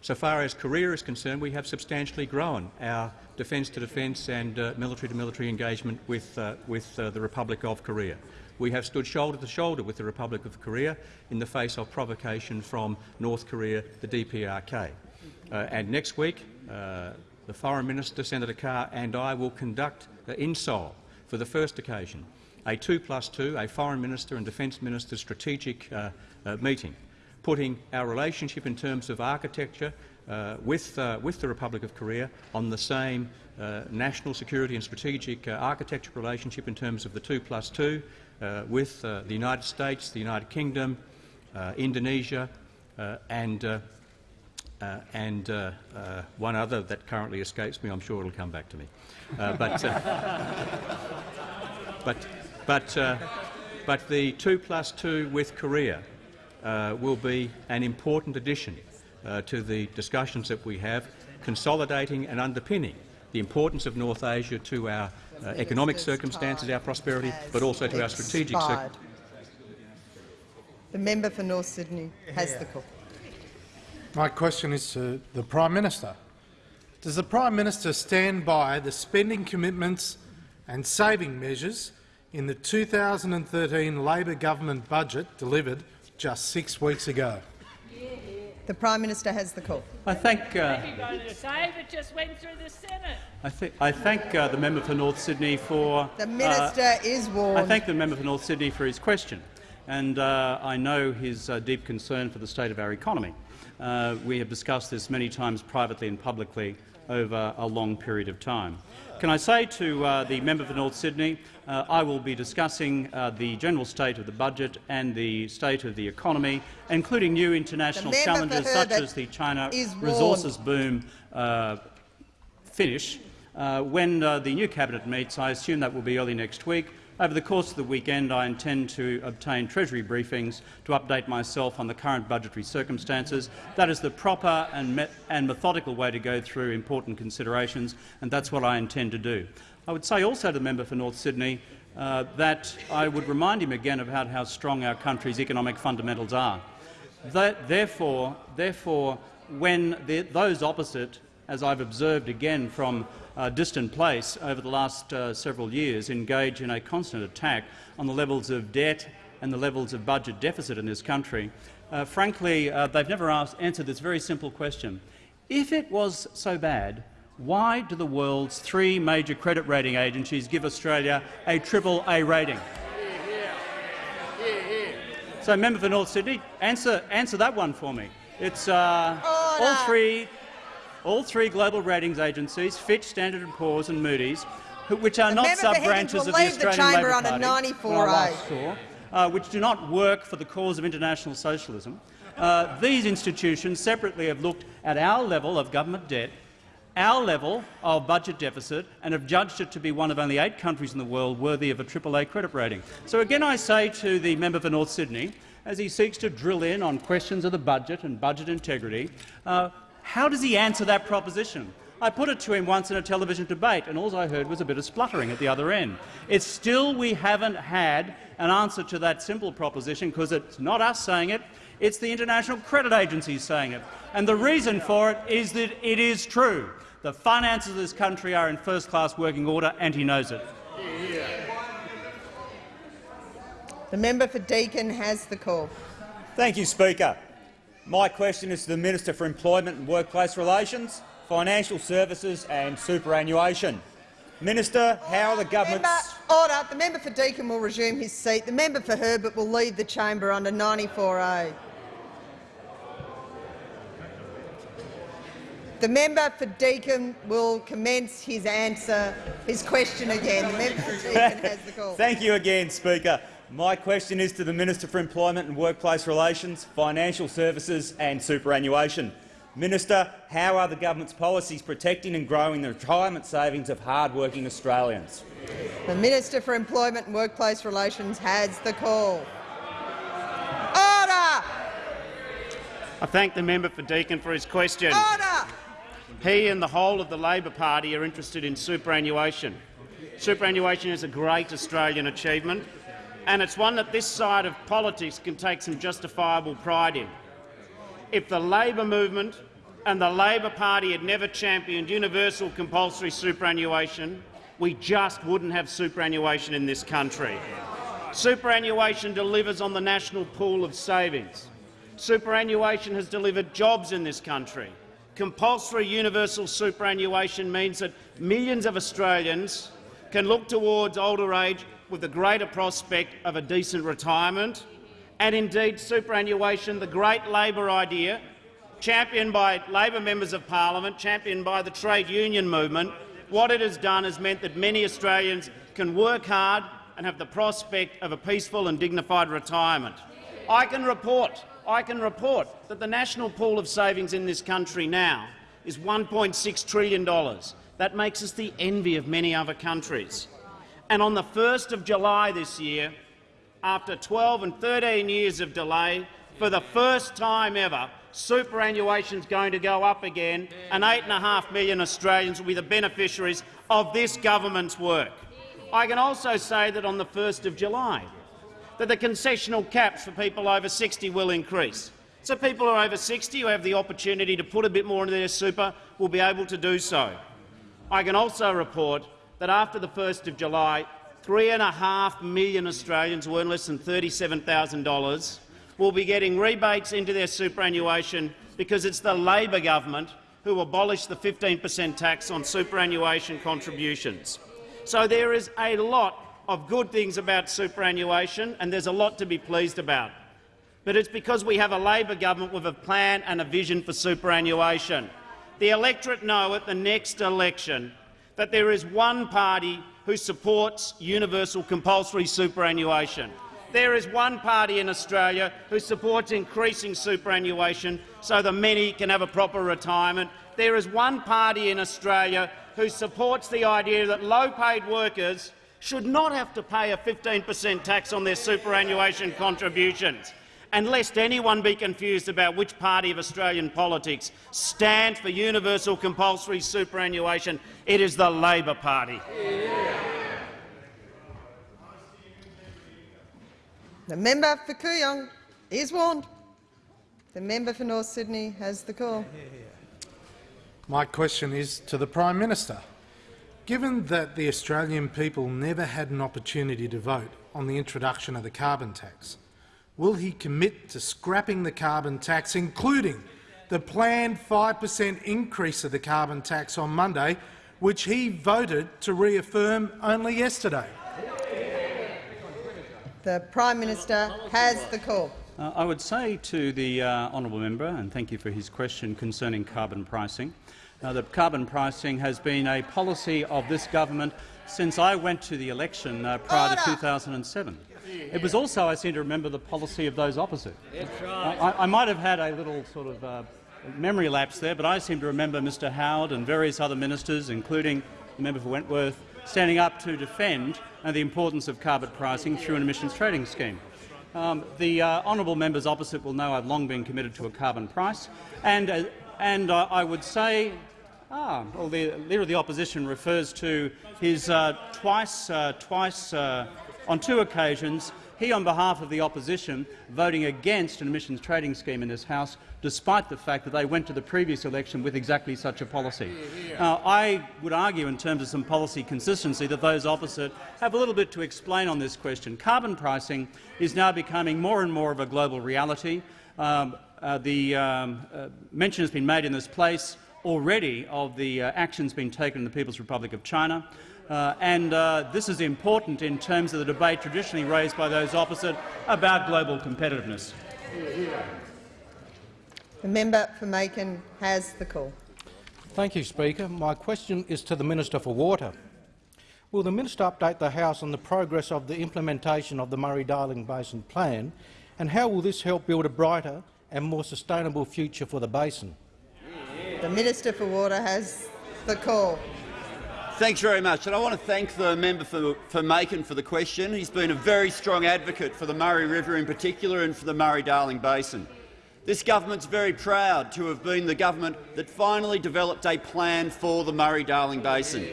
[SPEAKER 16] So far as Korea is concerned, we have substantially grown our defence-to-defence and uh, military-to-military engagement with, uh, with uh, the Republic of Korea. We have stood shoulder to shoulder with the Republic of Korea in the face of provocation from North Korea, the DPRK. Uh, and next week, uh, the Foreign Minister, Senator Carr, and I will conduct uh, in Seoul, for the first occasion, a 2 plus 2, a Foreign Minister and Defence Minister strategic meeting, putting our relationship in terms of architecture uh, with, uh, with the Republic of Korea on the same uh, national security and strategic architecture relationship in terms of the 2 plus 2 with the United States, the United Kingdom, Indonesia and uh, and uh, uh, one other that currently escapes me. I'm sure it'll come back to me. Uh, but, uh, but, but, uh, but the two plus two with Korea Uh, will be an important addition uh, to the discussions that we have, consolidating and underpinning the importance of North Asia to our uh, economic circumstances, our prosperity, but also to our strategic.
[SPEAKER 2] The member for North Sydney has the call.
[SPEAKER 17] My question is to the Prime Minister. Does the Prime Minister stand by the spending commitments and saving measures in the 2013 Labor government budget delivered just six weeks ago?
[SPEAKER 2] The Prime Minister has the call.
[SPEAKER 3] I thank. Uh,
[SPEAKER 14] save it just went through the Senate.
[SPEAKER 3] I, th I thank uh, the member for North Sydney for.
[SPEAKER 2] The minister uh, is warned.
[SPEAKER 3] I thank the member for North Sydney for his question, and uh, I know his uh, deep concern for the state of our economy. Uh, we have discussed this many times privately and publicly over a long period of time. Can I say to uh, the member for North Sydney, uh, I will be discussing uh, the general state of the budget and the state of the economy, including new international challenges such as the China resources boom uh, finish. Uh, when the new cabinet meets, I assume that will be early next week, over the course of the weekend, I intend to obtain Treasury briefings to update myself on the current budgetary circumstances. That is the proper and, and methodical way to go through important considerations, and that's what I intend to do. I would say also to the member for North Sydney uh, that I would remind him again about how strong our country's economic fundamentals are. That, therefore, therefore, when the, those opposite, as I've observed again from uh, distant place over the last uh, several years engage in a constant attack on the levels of debt and the levels of budget deficit in this country, uh, frankly, uh, they've never asked, answered this very simple question. If it was so bad, why do the world's three major credit rating agencies give Australia a triple A rating? So, member for North Sydney, answer, answer that one for me. It's uh, all three all three global ratings agencies, Fitch, Standard & Poor's and Moody's, which are not sub-branches of the Australian Labor Party, saw, uh, which do not work for the cause of international socialism, uh, these institutions separately have looked at our level of government debt, our level of budget deficit, and have judged it to be one of only eight countries in the world worthy of a AAA credit rating. So again I say to the member for North Sydney, as he seeks to drill in on questions of the budget and budget integrity, uh, how does he answer that proposition? I put it to him once in a television debate, and all I heard was a bit of spluttering at the other end. It's still we haven't had an answer to that simple proposition because it's not us saying it, it's the international credit agencies saying it. And the reason for it is that it is true. The finances of this country are in first-class working order, and he knows it.
[SPEAKER 2] The member for Deakin has the call.
[SPEAKER 18] Thank you, Speaker. My question is to the Minister for Employment and Workplace Relations, Financial Services and Superannuation. Minister, how are the government's—
[SPEAKER 2] member, Order. The member for Deakin will resume his seat. The member for Herbert will leave the chamber under 94A. The member for Deakin will commence his answer, his question again. The member for Deakin has the call.
[SPEAKER 18] Thank you again, Speaker. My question is to the Minister for Employment and Workplace Relations, Financial Services and Superannuation. Minister, how are the government's policies protecting and growing the retirement savings of hard-working Australians?
[SPEAKER 2] The Minister for Employment and Workplace Relations has the call. Order!
[SPEAKER 19] I thank the member for Deakin for his question.
[SPEAKER 2] Order!
[SPEAKER 19] He and the whole of the Labor Party are interested in superannuation. Superannuation is a great Australian achievement, and it's one that this side of politics can take some justifiable pride in. If the Labor movement and the Labor Party had never championed universal compulsory superannuation, we just wouldn't have superannuation in this country. Superannuation delivers on the national pool of savings. Superannuation has delivered jobs in this country. Compulsory universal superannuation means that millions of Australians can look towards older age with a greater prospect of a decent retirement. And indeed, superannuation, the great Labor idea, championed by Labor members of parliament, championed by the trade union movement, what it has done has meant that many Australians can work hard and have the prospect of a peaceful and dignified retirement. I can report, I can report that the national pool of savings in this country now is $1.6 trillion. That makes us the envy of many other countries. And on the 1st of July this year, after 12 and 13 years of delay, for the first time ever, superannuation is going to go up again, and 8.5 million Australians will be the beneficiaries of this government's work. I can also say that on the 1st of July, that the concessional caps for people over 60 will increase. So people who are over 60 who have the opportunity to put a bit more into their super will be able to do so. I can also report that after the 1st of July, 3.5 million Australians earn less than $37,000 will be getting rebates into their superannuation because it's the Labor government who abolished the 15 per cent tax on superannuation contributions. So there is a lot of good things about superannuation, and there's a lot to be pleased about. But it's because we have a Labor government with a plan and a vision for superannuation. The electorate know at the next election that there is one party who supports universal compulsory superannuation. There is one party in Australia who supports increasing superannuation so the many can have a proper retirement. There is one party in Australia who supports the idea that low-paid workers should not have to pay a 15 per cent tax on their superannuation contributions. And lest anyone be confused about which party of Australian politics stands for universal compulsory superannuation, it is the Labor Party.
[SPEAKER 2] The member for Kooyong is warned. The member for North Sydney has the call.
[SPEAKER 17] My question is to the Prime Minister. Given that the Australian people never had an opportunity to vote on the introduction of the carbon tax, will he commit to scrapping the carbon tax, including the planned 5 per cent increase of the carbon tax on Monday, which he voted to reaffirm only yesterday?
[SPEAKER 2] The Prime Minister has the call.
[SPEAKER 3] Uh, I would say to the uh, honourable member, and thank you for his question concerning carbon pricing, uh, that carbon pricing has been a policy of this government since I went to the election uh, prior Order. to 2007. It was also, I seem to remember, the policy of those opposite.
[SPEAKER 20] Right.
[SPEAKER 3] I, I, might have had a little sort of uh, memory lapse there, but I seem to remember Mr Howard and various other ministers, including the member for Wentworth, standing up to defend uh, the importance of carbon pricing through an emissions trading scheme. Um, the uh, honourable members opposite will know I've long been committed to a carbon price, and, uh, and uh, I would say Ah, well, the Leader of the Opposition refers to his uh, twice, uh, twice uh, on two occasions, he on behalf of the opposition voting against an emissions trading scheme in this House, despite the fact that they went to the previous election with exactly such a policy. Now, I would argue in terms of some policy consistency that those opposite have a little bit to explain on this question. Carbon pricing is now becoming more and more of a global reality. Um, uh, the um, uh, mention has been made in this place already of the uh, actions being taken in the People's Republic of China. Uh, and uh, this is important in terms of the debate traditionally raised by those opposite about global competitiveness.
[SPEAKER 2] The member for Makin has the call.
[SPEAKER 21] Thank you, Speaker. My question is to the Minister for Water. Will the minister update the House on the progress of the implementation of the Murray-Darling Basin Plan, and how will this help build a brighter and more sustainable future for the basin?
[SPEAKER 2] The Minister for Water has the call.
[SPEAKER 1] Thanks very much. And I want to thank the member for, for Makin for the question. He's been a very strong advocate for the Murray River in particular and for the Murray-Darling Basin. This government's very proud to have been the government that finally developed a plan for the Murray-Darling Basin.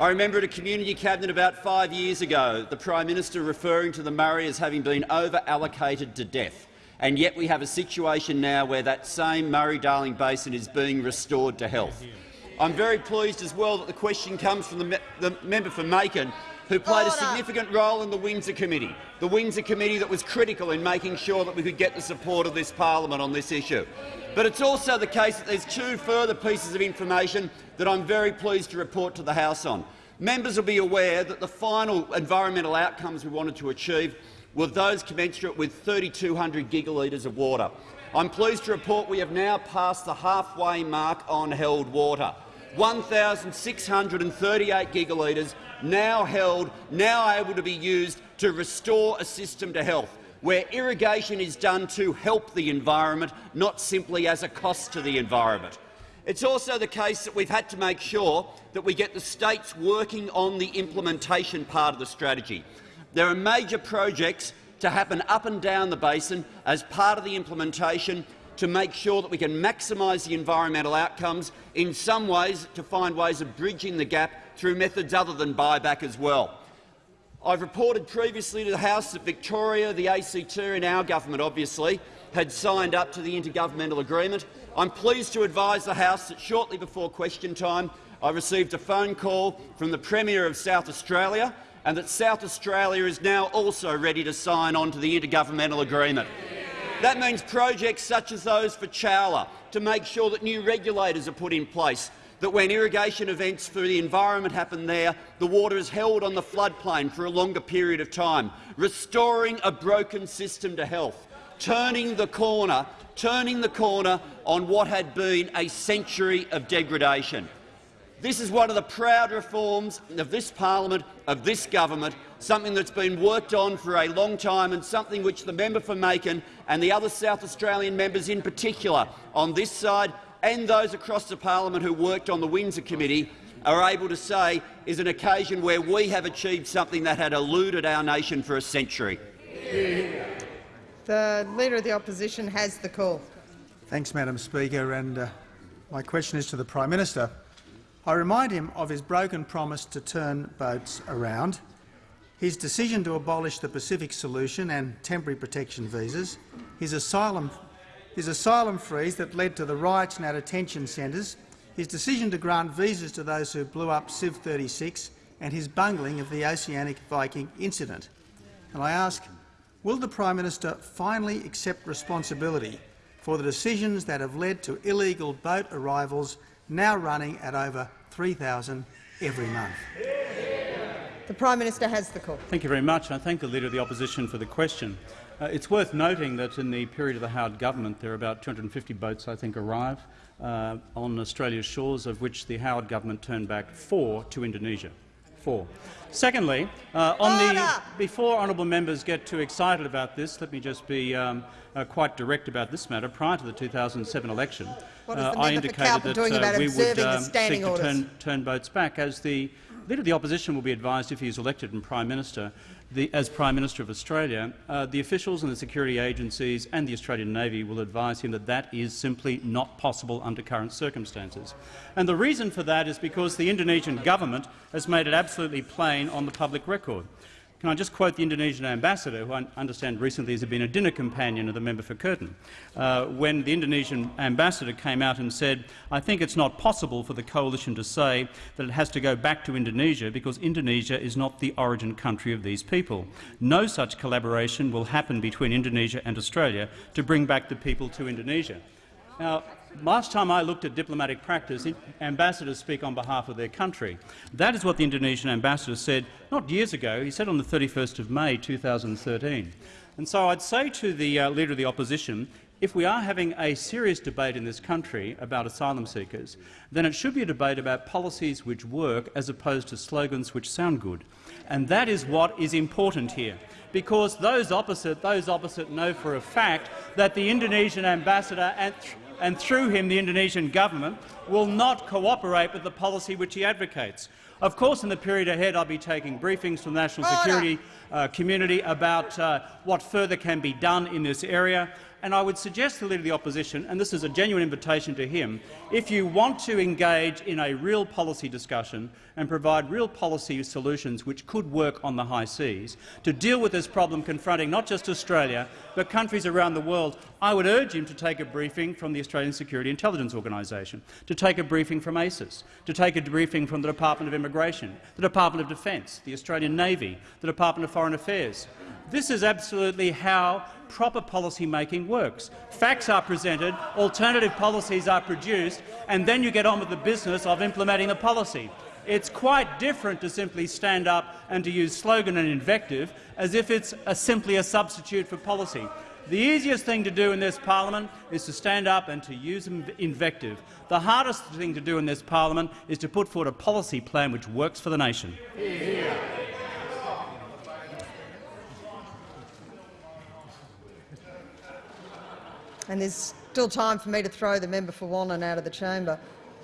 [SPEAKER 1] I remember at a community cabinet about five years ago the Prime Minister referring to the Murray as having been over-allocated to death, and yet we have a situation now where that same Murray-Darling Basin is being restored to health. I'm very pleased as well that the question comes from the, me the member for Makin, who played
[SPEAKER 2] Order.
[SPEAKER 1] a significant role in the Windsor Committee, the Windsor Committee that was critical in making sure that we could get the support of this parliament on this issue. But it's also the case that there's two further pieces of information that I'm very pleased to report to the House on. Members will be aware that the final environmental outcomes we wanted to achieve were those commensurate with 3,200 gigalitres of water. I'm pleased to report we have now passed the halfway mark on held water. 1,638 gigalitres now held, now able to be used to restore a system to health, where irrigation is done to help the environment, not simply as a cost to the environment. It's also the case that we've had to make sure that we get the states working on the implementation part of the strategy. There are major projects to happen up and down the basin as part of the implementation to make sure that we can maximise the environmental outcomes, in some ways to find ways of bridging the gap through methods other than buyback as well. I've reported previously to the House that Victoria, the ACT and our government obviously had signed up to the intergovernmental agreement. I'm pleased to advise the House that shortly before question time I received a phone call from the Premier of South Australia and that South Australia is now also ready to sign on to the intergovernmental agreement. That means projects such as those for Chowilla, to make sure that new regulators are put in place, that when irrigation events for the environment happen there, the water is held on the floodplain for a longer period of time, restoring a broken system to health, turning the corner, turning the corner on what had been a century of degradation. This is one of the proud reforms of this parliament, of this government, something that's been worked on for a long time and something which the member for Makin and the other South Australian members in particular on this side and those across the parliament who worked on the Windsor Committee are able to say is an occasion where we have achieved something that had eluded our nation for a century.
[SPEAKER 2] The Leader of the Opposition has the call.
[SPEAKER 4] Thanks, Madam Speaker. And uh, my question is to the Prime Minister. I remind him of his broken promise to turn boats around, his decision to abolish the Pacific Solution and temporary protection visas, his asylum, his asylum freeze that led to the riots and our detention centres, his decision to grant visas to those who blew up SIEV 36 and his bungling of the Oceanic Viking incident. And I ask, will the Prime Minister finally accept responsibility for the decisions that have led to illegal boat arrivals now running at over 3,000 every month?
[SPEAKER 2] The Prime Minister has the call.
[SPEAKER 3] Thank you very much. I thank the Leader of the Opposition for the question. Uh, it's worth noting that in the period of the Howard government there are about 250 boats, I think, arrive uh, on Australia's shores, of which the Howard government turned back four to Indonesia. Four. Secondly, uh, on the, before honourable members get too excited about this, let me just be um, uh, quite direct about this matter. Prior to the 2007 election, uh, I indicated that uh, we would um, seek to turn, turn boats back. As the Leader of the Opposition will be advised if he is elected and Prime Minister, the, as Prime Minister of Australia, uh, the officials and the security agencies and the Australian Navy will advise him that that is simply not possible under current circumstances. And the reason for that is because the Indonesian government has made it absolutely plain on the public record. Can I just quote the Indonesian ambassador, who I understand recently has been a dinner companion of the member for Curtin, uh, when the Indonesian ambassador came out and said, I think it's not possible for the coalition to say that it has to go back to Indonesia because Indonesia is not the origin country of these people. No such collaboration will happen between Indonesia and Australia to bring back the people to Indonesia. Now, last time I looked at diplomatic practice, ambassadors speak on behalf of their country. That is what the Indonesian ambassador said not years ago. He said on the 31st of May 2013. And so I'd say to the uh, Leader of the Opposition, if we are having a serious debate in this country about asylum seekers, then it should be a debate about policies which work as opposed to slogans which sound good. And that is what is important here, because those opposite, those opposite know for a fact that the Indonesian ambassador and, and through him the Indonesian government will not cooperate with the policy which he advocates. Of course, in the period ahead, I'll be taking briefings from the national security uh, community about uh, what further can be done in this area. And I would suggest to the Leader of the Opposition, and this is a genuine invitation to him, if you want to engage in a real policy discussion and provide real policy solutions which could work on the high seas to deal with this problem confronting not just Australia but countries around the world, I would urge him to take a briefing from the Australian Security Intelligence Organisation, to take a briefing from ASIS, to take a briefing from the Department of Immigration, the Department of Defence, the Australian Navy, the Department of Foreign Affairs. This is absolutely how proper policy making works. Facts are presented, alternative policies are produced, and then you get on with the business of implementing the policy. It's quite different to simply stand up and to use slogan and invective as if it's a, simply a substitute for policy. The easiest thing to do in this parliament is to stand up and to use invective. The hardest thing to do in this parliament is to put forward a policy plan which works for the nation.
[SPEAKER 2] And there's still time for me to throw the member for Wannon out of the chamber.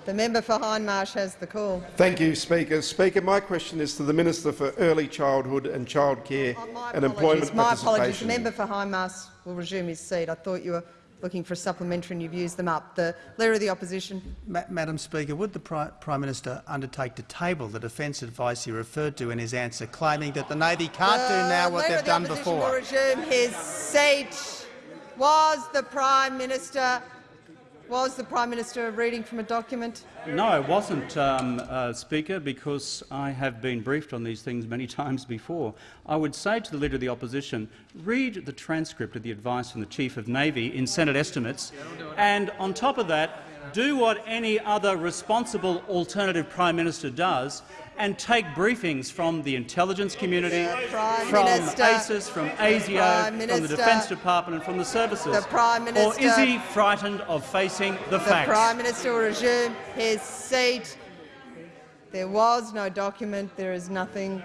[SPEAKER 2] The member for Hindmarsh has the call.
[SPEAKER 22] Thank you, Speaker. Speaker, my question is to the Minister for Early Childhood and Childcare
[SPEAKER 2] oh,
[SPEAKER 22] and Employment
[SPEAKER 2] My
[SPEAKER 22] Participation.
[SPEAKER 2] apologies. The member for Hindmarsh will resume his seat. I thought you were looking for a supplementary and you've used them up. The Leader of the Opposition.
[SPEAKER 4] Ma Madam Speaker, would the Pri Prime Minister undertake to table the defence advice he referred to in his answer, claiming that the Navy can't
[SPEAKER 2] the
[SPEAKER 4] do now what
[SPEAKER 2] Leader
[SPEAKER 4] they've
[SPEAKER 2] of the
[SPEAKER 4] done
[SPEAKER 2] Opposition
[SPEAKER 4] before?
[SPEAKER 2] will resume his seat. Was the Prime Minister was the Prime Minister reading from a document?
[SPEAKER 3] No, it wasn't, um, uh, Speaker, because I have been briefed on these things many times before. I would say to the Leader of the Opposition, read the transcript of the advice from the Chief of Navy in Senate estimates, and on top of that, do what any other responsible alternative Prime Minister does and take briefings from the intelligence community, from
[SPEAKER 2] Minister,
[SPEAKER 3] ASIS, from ASIO, from the Defence Department and from the services.
[SPEAKER 2] The Prime Minister,
[SPEAKER 3] or is he frightened of facing the,
[SPEAKER 2] the
[SPEAKER 3] facts?
[SPEAKER 2] The Prime Minister will resume his seat. There was no document. There is nothing.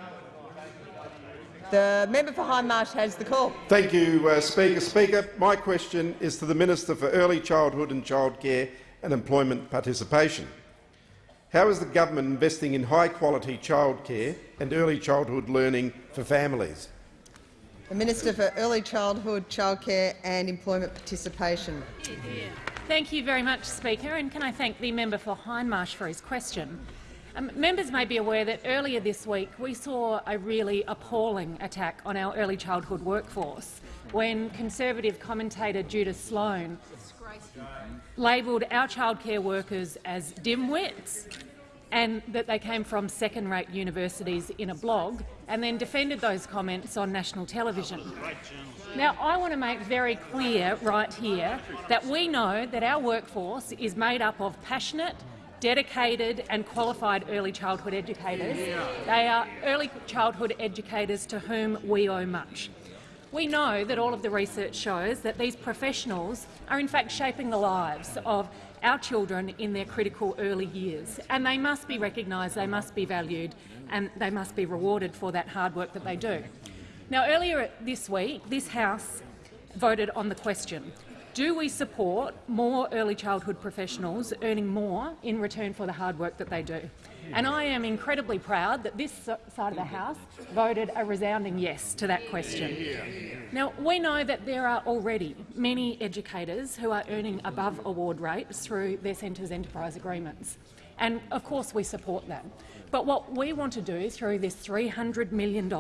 [SPEAKER 2] The member for Hindmarsh has the call.
[SPEAKER 22] Thank you, uh, Speaker. Speaker, my question is to the Minister for Early Childhood and Childcare and Employment Participation. How is the government investing in high-quality childcare and early childhood learning for families?
[SPEAKER 2] The Minister for Early Childhood, Childcare and Employment Participation.
[SPEAKER 23] Thank you very much, Speaker, and can I thank the member for Hindmarsh for his question. Um, members may be aware that earlier this week we saw a really appalling attack on our early childhood workforce when Conservative commentator Judith Sloan labelled our childcare workers as dimwits and that they came from second-rate universities in a blog, and then defended those comments on national television. Now, I want to make very clear right here that we know that our workforce is made up of passionate, dedicated and qualified early childhood educators. They are early childhood educators to whom we owe much. We know that all of the research shows that these professionals are in fact shaping the lives of our children in their critical early years, and they must be recognised, they must be valued and they must be rewarded for that hard work that they do. Now, earlier this week, this House voted on the question, do we support more early childhood professionals earning more in return for the hard work that they do? And I am incredibly proud that this side of the House voted a resounding yes to that question. Now, we know that there are already many educators who are earning above award rates through their centres' enterprise agreements. And of course we support that. But what we want to do through this $300 million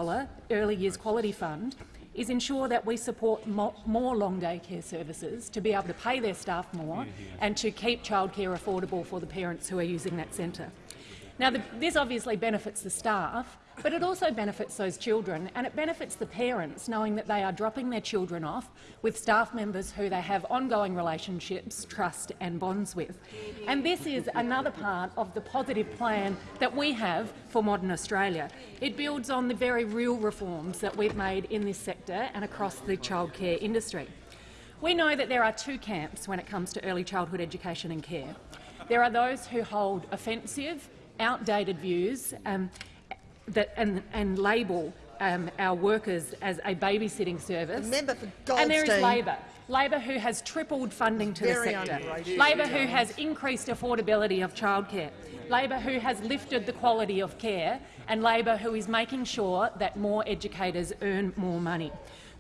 [SPEAKER 23] Early Years Quality Fund is ensure that we support more long day care services to be able to pay their staff more and to keep childcare affordable for the parents who are using that centre. Now, the, this obviously benefits the staff, but it also benefits those children, and it benefits the parents knowing that they are dropping their children off with staff members who they have ongoing relationships, trust and bonds with. And this is another part of the positive plan that we have for modern Australia. It builds on the very real reforms that we've made in this sector and across the childcare industry. We know that there are two camps when it comes to early childhood education and care. There are those who hold offensive, outdated views um, that, and, and label um, our workers as a babysitting service.
[SPEAKER 2] Member for
[SPEAKER 23] and there is Labor. Labor who has tripled funding to the
[SPEAKER 2] Very
[SPEAKER 23] sector. Labor who has increased affordability of childcare. Labor who has lifted the quality of care and Labor who is making sure that more educators earn more money.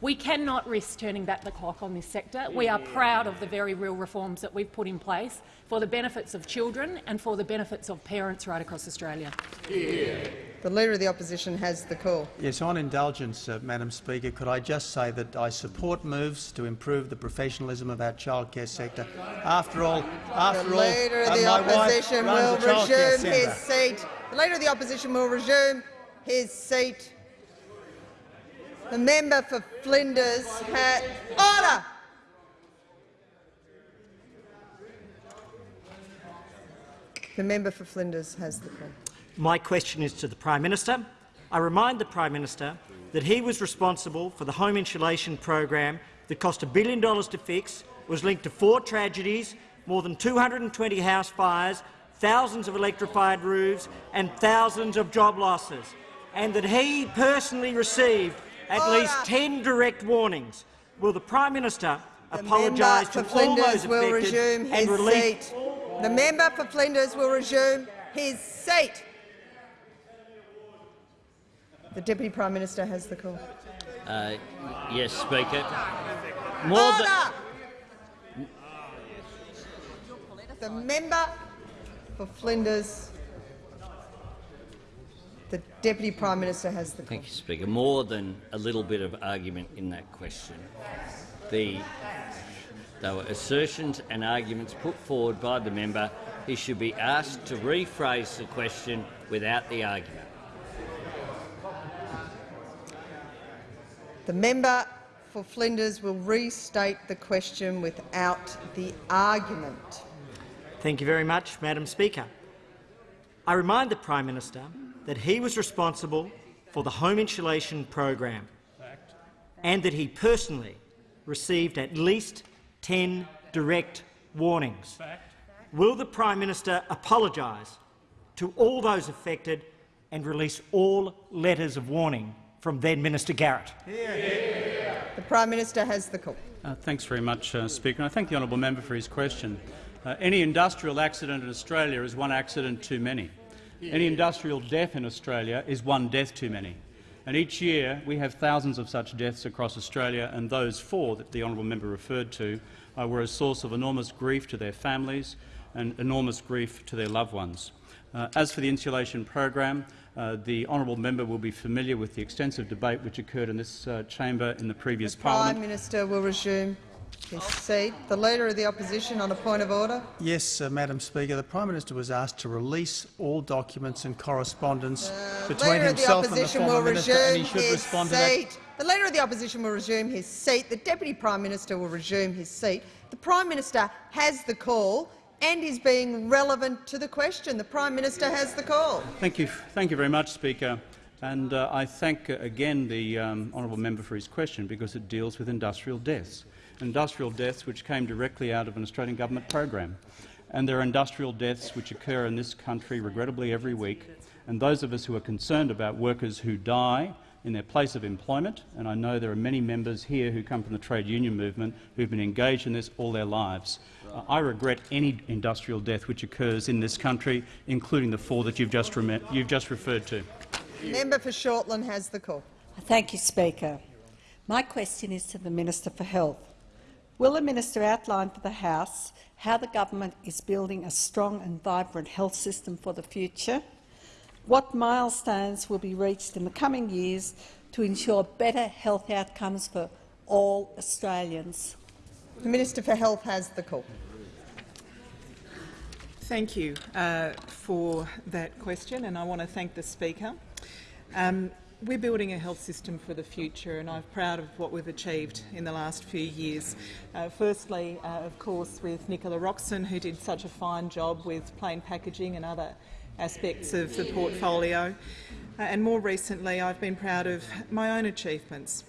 [SPEAKER 23] We cannot risk turning back the clock on this sector. We are proud of the very real reforms that we've put in place for the benefits of children and for the benefits of parents right across Australia.
[SPEAKER 2] The Leader of the Opposition has the call.
[SPEAKER 4] Yes, on indulgence, uh, Madam Speaker, could I just say that I support moves to improve the professionalism of our childcare sector. After all, after
[SPEAKER 2] the
[SPEAKER 4] all,
[SPEAKER 2] Leader of
[SPEAKER 4] uh,
[SPEAKER 2] the
[SPEAKER 4] my wife
[SPEAKER 2] Opposition will
[SPEAKER 4] runs a childcare
[SPEAKER 2] resume his seat. The Leader of the Opposition will resume his seat. The member for Flinders has order. The member for Flinders has the call.
[SPEAKER 24] My question is to the Prime Minister. I remind the Prime Minister that he was responsible for the home insulation program that cost a billion dollars to fix, was linked to four tragedies, more than 220 house fires, thousands of electrified roofs and thousands of job losses, and that he personally received at
[SPEAKER 2] Order.
[SPEAKER 24] least 10 direct warnings. Will the Prime Minister
[SPEAKER 2] The
[SPEAKER 24] apologise to
[SPEAKER 2] for
[SPEAKER 24] all those
[SPEAKER 2] Flinders will
[SPEAKER 24] affected
[SPEAKER 2] resume
[SPEAKER 24] and
[SPEAKER 2] his
[SPEAKER 24] release
[SPEAKER 2] seat. The member for Flinders will resume his seat. The Deputy Prime Minister has the call.
[SPEAKER 8] Uh, yes, Speaker. More than,
[SPEAKER 2] Order! The member for Flinders. The Deputy Prime Minister has the call.
[SPEAKER 8] Thank you, Speaker. More than a little bit of argument in that question. The, there were assertions and arguments put forward by the member. He should be asked to rephrase the question without the argument.
[SPEAKER 2] The member for Flinders will restate the question without the argument.
[SPEAKER 24] Thank you very much, Madam Speaker. I remind the Prime Minister that he was responsible for the home insulation program and that he personally received at least 10 direct warnings. Will the Prime Minister apologise to all those affected and release all letters of warning from then Minister Garrett?
[SPEAKER 2] The Prime Minister has the call.
[SPEAKER 3] Uh, thanks very much, uh, Speaker. And I thank the honourable member for his question. Uh, any industrial accident in Australia is one accident too many. Any industrial death in Australia is one death too many. And each year we have thousands of such deaths across Australia, and those four that the honourable member referred to uh, were a source of enormous grief to their families and enormous grief to their loved ones. Uh, as for the insulation program, uh, the honourable member will be familiar with the extensive debate which occurred in this uh, chamber in the previous parliament.
[SPEAKER 2] Prime Minister will resume his seat. The Leader of the Opposition on a point of order.
[SPEAKER 4] Yes, uh, Madam Speaker. The Prime Minister was asked to release all documents and correspondence between
[SPEAKER 2] Leader of the
[SPEAKER 4] himself and the
[SPEAKER 2] Opposition
[SPEAKER 4] former
[SPEAKER 2] will
[SPEAKER 4] minister, and he
[SPEAKER 2] resume
[SPEAKER 4] should
[SPEAKER 2] his
[SPEAKER 4] respond to that.
[SPEAKER 2] seat. The Leader of the Opposition will resume his seat. The Deputy Prime Minister will resume his seat. The Prime Minister has the call and is being relevant to the question. The Prime Minister has the call.
[SPEAKER 3] Thank you, thank you very much, Speaker. And uh, I thank uh, again the um, honourable member for his question because it deals with industrial deaths, industrial deaths which came directly out of an Australian government program. And there are industrial deaths which occur in this country regrettably every week. And those of us who are concerned about workers who die in their place of employment, and I know there are many members here who come from the trade union movement who have been engaged in this all their lives. Uh, I regret any industrial death which occurs in this country, including the four that you've just, you've just referred to.
[SPEAKER 2] Member for Shortland has the call.
[SPEAKER 25] Thank you, Speaker. My question is to the Minister for Health. Will the minister outline for the House how the government is building a strong and vibrant health system for the future? What milestones will be reached in the coming years to ensure better health outcomes for all Australians?
[SPEAKER 2] The Minister for Health has the call.
[SPEAKER 26] Thank you uh, for that question, and I want to thank the Speaker. Um, we're building a health system for the future, and I'm proud of what we've achieved in the last few years. Uh, firstly, uh, of course, with Nicola Roxon, who did such a fine job with plain packaging and other aspects of the portfolio. Uh, and more recently, I've been proud of my own achievements.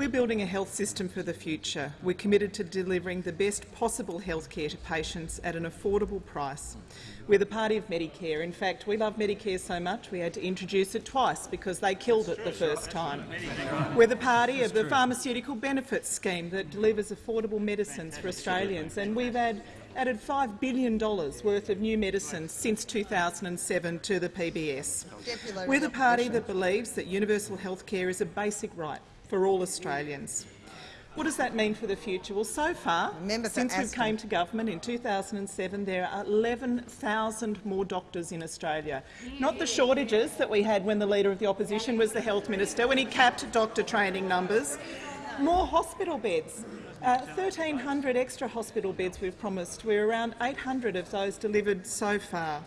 [SPEAKER 26] We're building a health system for the future. We're committed to delivering the best possible health care to patients at an affordable price. We're the party of Medicare. In fact, we love Medicare so much we had to introduce it twice because they killed it the first time. We're the party of the pharmaceutical benefits scheme that delivers affordable medicines for Australians, and we've had added $5 billion worth of new medicines since 2007 to the PBS. We're the party that believes that universal health care is a basic right for all Australians. What does that mean for the future? Well, so far, since we came to government in 2007, there are 11,000 more doctors in Australia. Not the shortages that we had when the Leader of the Opposition was the Health Minister, when he capped doctor training numbers. More hospital beds. Uh, 1,300 extra hospital beds we've promised. We're around 800 of those delivered so far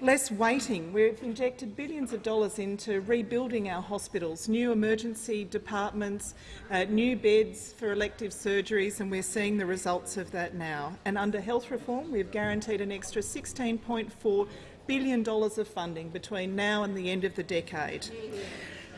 [SPEAKER 26] less waiting. We've injected billions of dollars into rebuilding our hospitals, new emergency departments, uh, new beds for elective surgeries, and we're seeing the results of that now. And under health reform, we've guaranteed an extra $16.4 billion of funding between now and the end of the decade.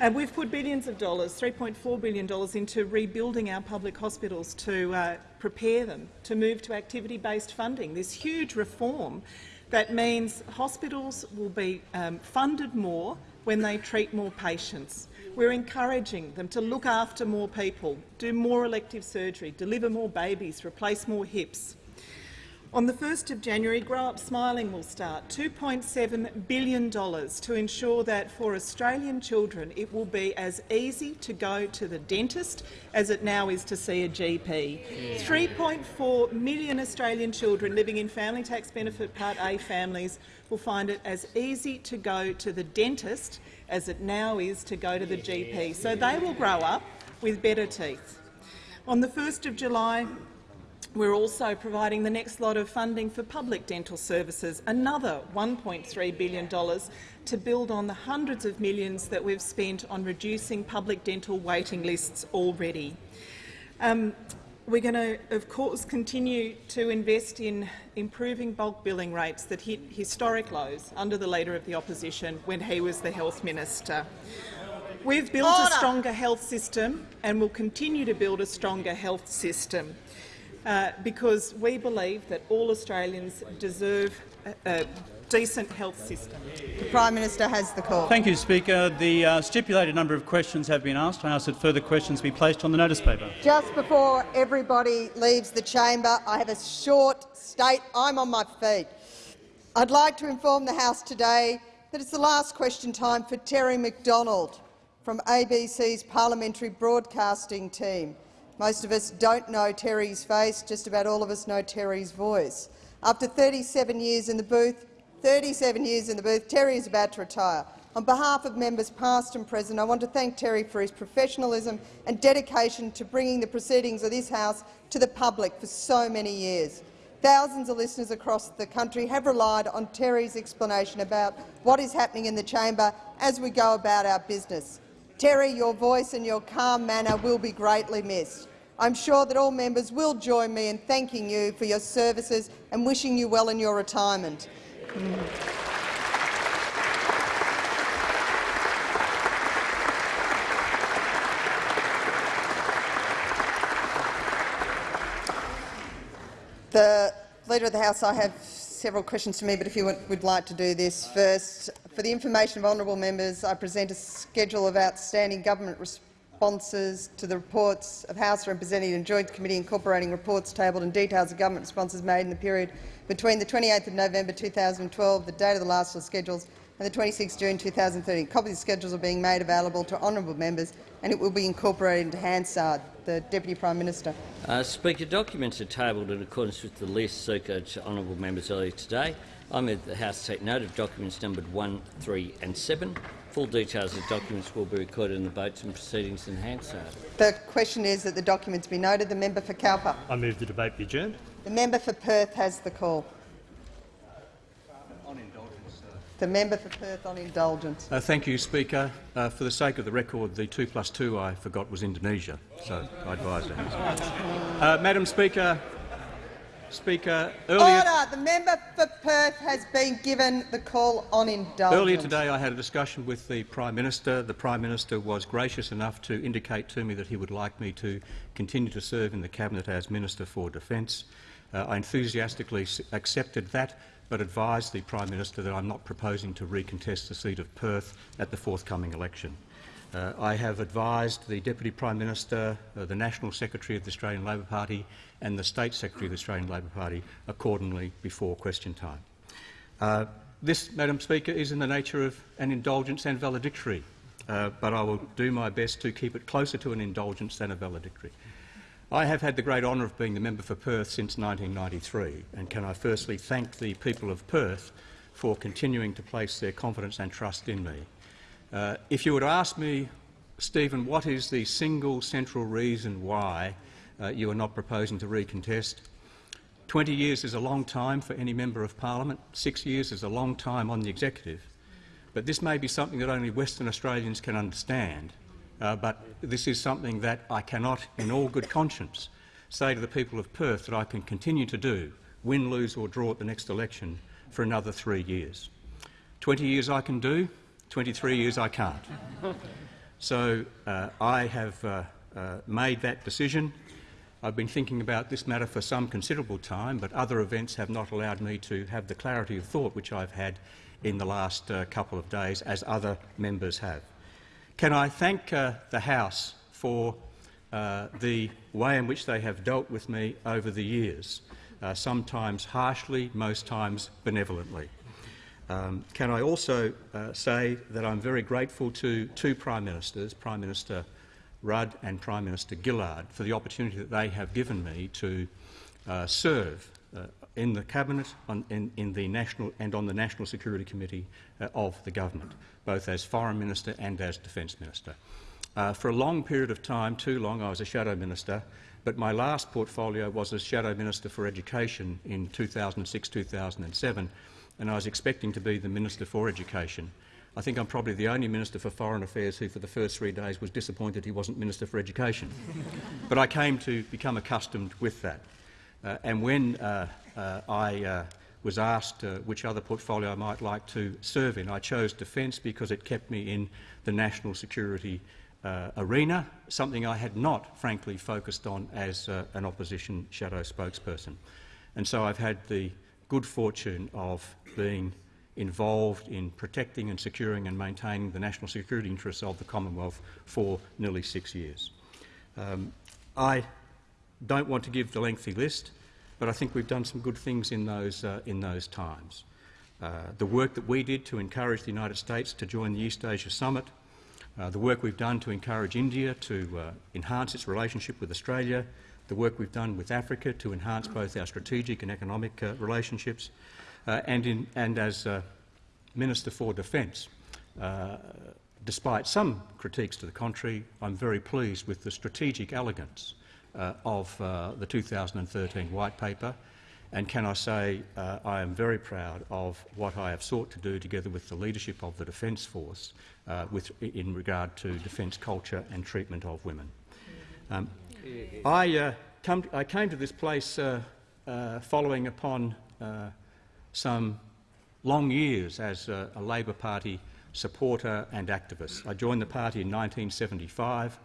[SPEAKER 26] And we've put billions of dollars, $3.4 billion, into rebuilding our public hospitals to uh, prepare them to move to activity-based funding. This huge reform that means hospitals will be um, funded more when they treat more patients. We're encouraging them to look after more people, do more elective surgery, deliver more babies, replace more hips. On the 1st of January, Grow Up Smiling will start $2.7 billion to ensure that for Australian children it will be as easy to go to the dentist as it now is to see a GP. 3.4 million Australian children living in Family Tax Benefit Part A families will find it as easy to go to the dentist as it now is to go to the GP. So they will grow up with better teeth. On the 1st of July, we're also providing the next lot of funding for public dental services, another $1.3 billion to build on the hundreds of millions that we've spent on reducing public dental waiting lists already. Um, we're going to, of course, continue to invest in improving bulk billing rates that hit historic lows under the Leader of the Opposition when he was the Health Minister. We've built Order. a stronger health system and will continue to build a stronger health system uh, because we believe that all Australians deserve a, a decent health system.
[SPEAKER 2] The Prime Minister has the call.
[SPEAKER 3] Thank you, Speaker. The uh, stipulated number of questions have been asked. I ask that further questions be placed on the notice paper.
[SPEAKER 2] Just before everybody leaves the chamber, I have a short state. I'm on my feet. I'd like to inform the House today that it's the last question time for Terry McDonald from ABC's parliamentary broadcasting team. Most of us don't know Terry's face, just about all of us know Terry's voice. After 37 years in the booth, 37 years in the booth, Terry is about to retire. On behalf of members past and present, I want to thank Terry for his professionalism and dedication to bringing the proceedings of this House to the public for so many years. Thousands of listeners across the country have relied on Terry's explanation about what is happening in the chamber as we go about our business. Terry, your voice and your calm manner will be greatly missed. I'm sure that all members will join me in thanking you for your services and wishing you well in your retirement. The Leader of the House, I have several questions to me, but if you would like to do this first. For the information of honourable members, I present a schedule of outstanding government responses to the reports of House representing and Joint Committee incorporating reports tabled and details of government responses made in the period between the 28th of November 2012, the date of the last of schedules, and the 26th June 2013. Copies of schedules are being made available to honourable members and it will be incorporated into Hansard. The Deputy Prime Minister.
[SPEAKER 8] Uh, Speaker, documents are tabled in accordance with the list circulated to honourable members earlier today. I move the House take note of documents numbered 1, 3 and 7 Full details of documents will be recorded in the votes and proceedings in Hansard.
[SPEAKER 2] The question is that the documents be noted. The member for Cowper.
[SPEAKER 27] I move the debate be adjourned.
[SPEAKER 2] The member for Perth has the call. The member for Perth on indulgence.
[SPEAKER 16] Uh, thank you, Speaker. Uh, for the sake of the record, the 2 plus 2 I forgot was Indonesia, so I advise that. Uh, Madam Speaker, Speaker, earlier,
[SPEAKER 2] Order. The member for Perth has been given the call on indulgence.
[SPEAKER 16] earlier today I had a discussion with the Prime Minister. The Prime Minister was gracious enough to indicate to me that he would like me to continue to serve in the Cabinet as Minister for Defence. Uh, I enthusiastically accepted that, but advised the Prime Minister that I'm not proposing to recontest the seat of Perth at the forthcoming election. Uh, I have advised the Deputy Prime Minister, uh, the National Secretary of the Australian Labor Party and the State Secretary of the Australian Labor Party accordingly before question time. Uh, this, Madam Speaker, is in the nature of an indulgence and valedictory, uh, but I will do my best to keep it closer to an indulgence than a valedictory. I have had the great honour of being the member for Perth since 1993, and can I firstly thank the people of Perth for continuing to place their confidence and trust in me. Uh, if you to ask me, Stephen, what is the single central reason why uh, you are not proposing to recontest? 20 years is a long time for any member of parliament. Six years is a long time on the executive. But this may be something that only Western Australians can understand. Uh, but this is something that I cannot, in all good conscience, say to the people of Perth that I can continue to do, win, lose or draw at the next election, for another three years. 20 years I can do, 23 years I can't. So uh, I have uh, uh, made that decision. I've been thinking about this matter for some considerable time, but other events have not allowed me to have the clarity of thought which I've had in the last uh, couple of days, as other members have. Can I thank uh, the House for uh, the way in which they have dealt with me over the years, sometimes harshly, most times benevolently. Um, can I also uh, say that I'm very grateful to two Prime Ministers, Prime Minister Rudd and Prime Minister Gillard, for the opportunity that they have given me to uh, serve uh, in the Cabinet, on, in, in, the National and on the National Security Committee uh, of the government, both as Foreign Minister and as Defence Minister. Uh, for a long period of time, too long, I was a Shadow Minister, but my last portfolio was as Shadow Minister for Education in 2006-2007, and I was expecting to be the Minister for Education. I think I'm probably the only Minister for Foreign Affairs who for the first three days was disappointed he wasn't Minister for Education. but I came to become accustomed with that. Uh, and when uh, uh, I uh, was asked uh, which other portfolio I might like to serve in, I chose Defence because it kept me in the national security uh, arena, something I had not, frankly, focused on as an opposition shadow spokesperson. And so I've had the good fortune of being involved in protecting and securing and maintaining the national security interests of the Commonwealth for nearly six years. Um, I don't want to give the lengthy list, but I think we've done some good things in those, uh, in those times. Uh, the work that we did to encourage the United States to join the East Asia Summit, uh, the work we've done to encourage India to uh, enhance its relationship with Australia, the work we've done with Africa to enhance both our strategic and economic uh, relationships, and, in, and, as uh, Minister for Defence, uh, despite some critiques to the contrary, I'm very pleased with the strategic elegance uh, of uh, the 2013 White Paper, and can I say I am very proud of what I have sought to do together with the leadership of the Defence Force with, in regard to defence culture and treatment of women. Um, I, uh, I, came to this place uh, uh, following upon uh, some long years as a, a Labor Party supporter and activist. I joined the party in 1975.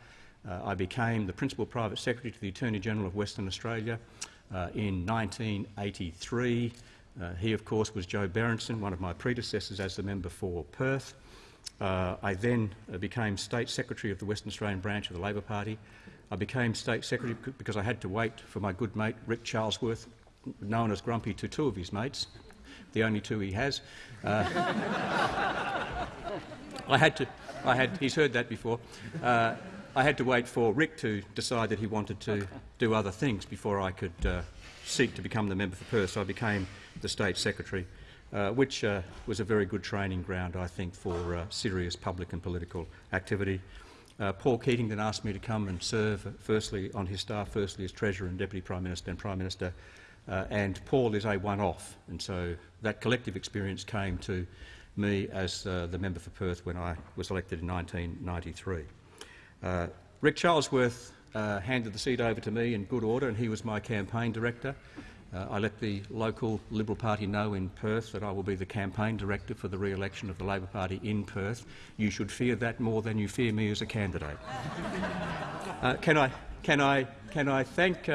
[SPEAKER 16] Uh, I became the Principal Private Secretary to the Attorney General of Western Australia uh, in 1983. he, of course, was Joe Berinson, one of my predecessors as the member for Perth. I then became State Secretary of the Western Australian branch of the Labor Party. I became State Secretary because I had to wait for my good mate Rick Charlesworth, known as Grumpy to two of his mates, the only two he has. Uh, I had to, I had, he's heard that before. Uh, I had to wait for Rick to decide that he wanted to do other things before I could uh, seek to become the member for Perth. So I became the State Secretary, uh, which uh, was a very good training ground, I think, for serious public and political activity. Uh, Paul Keating then asked me to come and serve, firstly on his staff, firstly as Treasurer and Deputy Prime Minister and Prime Minister. Uh, and Paul is a one-off, and so that collective experience came to me as uh, the member for Perth when I was elected in 1993. Uh, Rick Charlesworth uh, handed the seat over to me in good order, and he was my campaign director. Uh, I let the local Liberal Party know in Perth that I will be the campaign director for the re-election of the Labor Party in Perth. You should fear that more than you fear me as a candidate. Uh, can, I, can, I, can I thank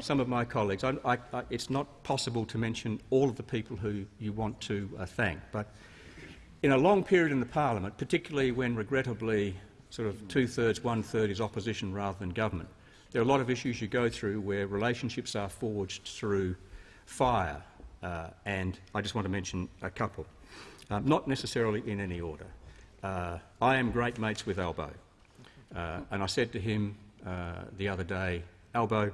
[SPEAKER 16] some of my colleagues? I, I, it's not possible to mention all of the people who you want to uh, thank, but in a long period in the parliament, particularly when regrettably sort of two-thirds, one-third is opposition rather than government, there are a lot of issues you go through where relationships are forged through fire, uh, and I just want to mention a couple, uh, not necessarily in any order. Uh, I am great mates with Albo, uh, and I said to him uh, the other day, Albo,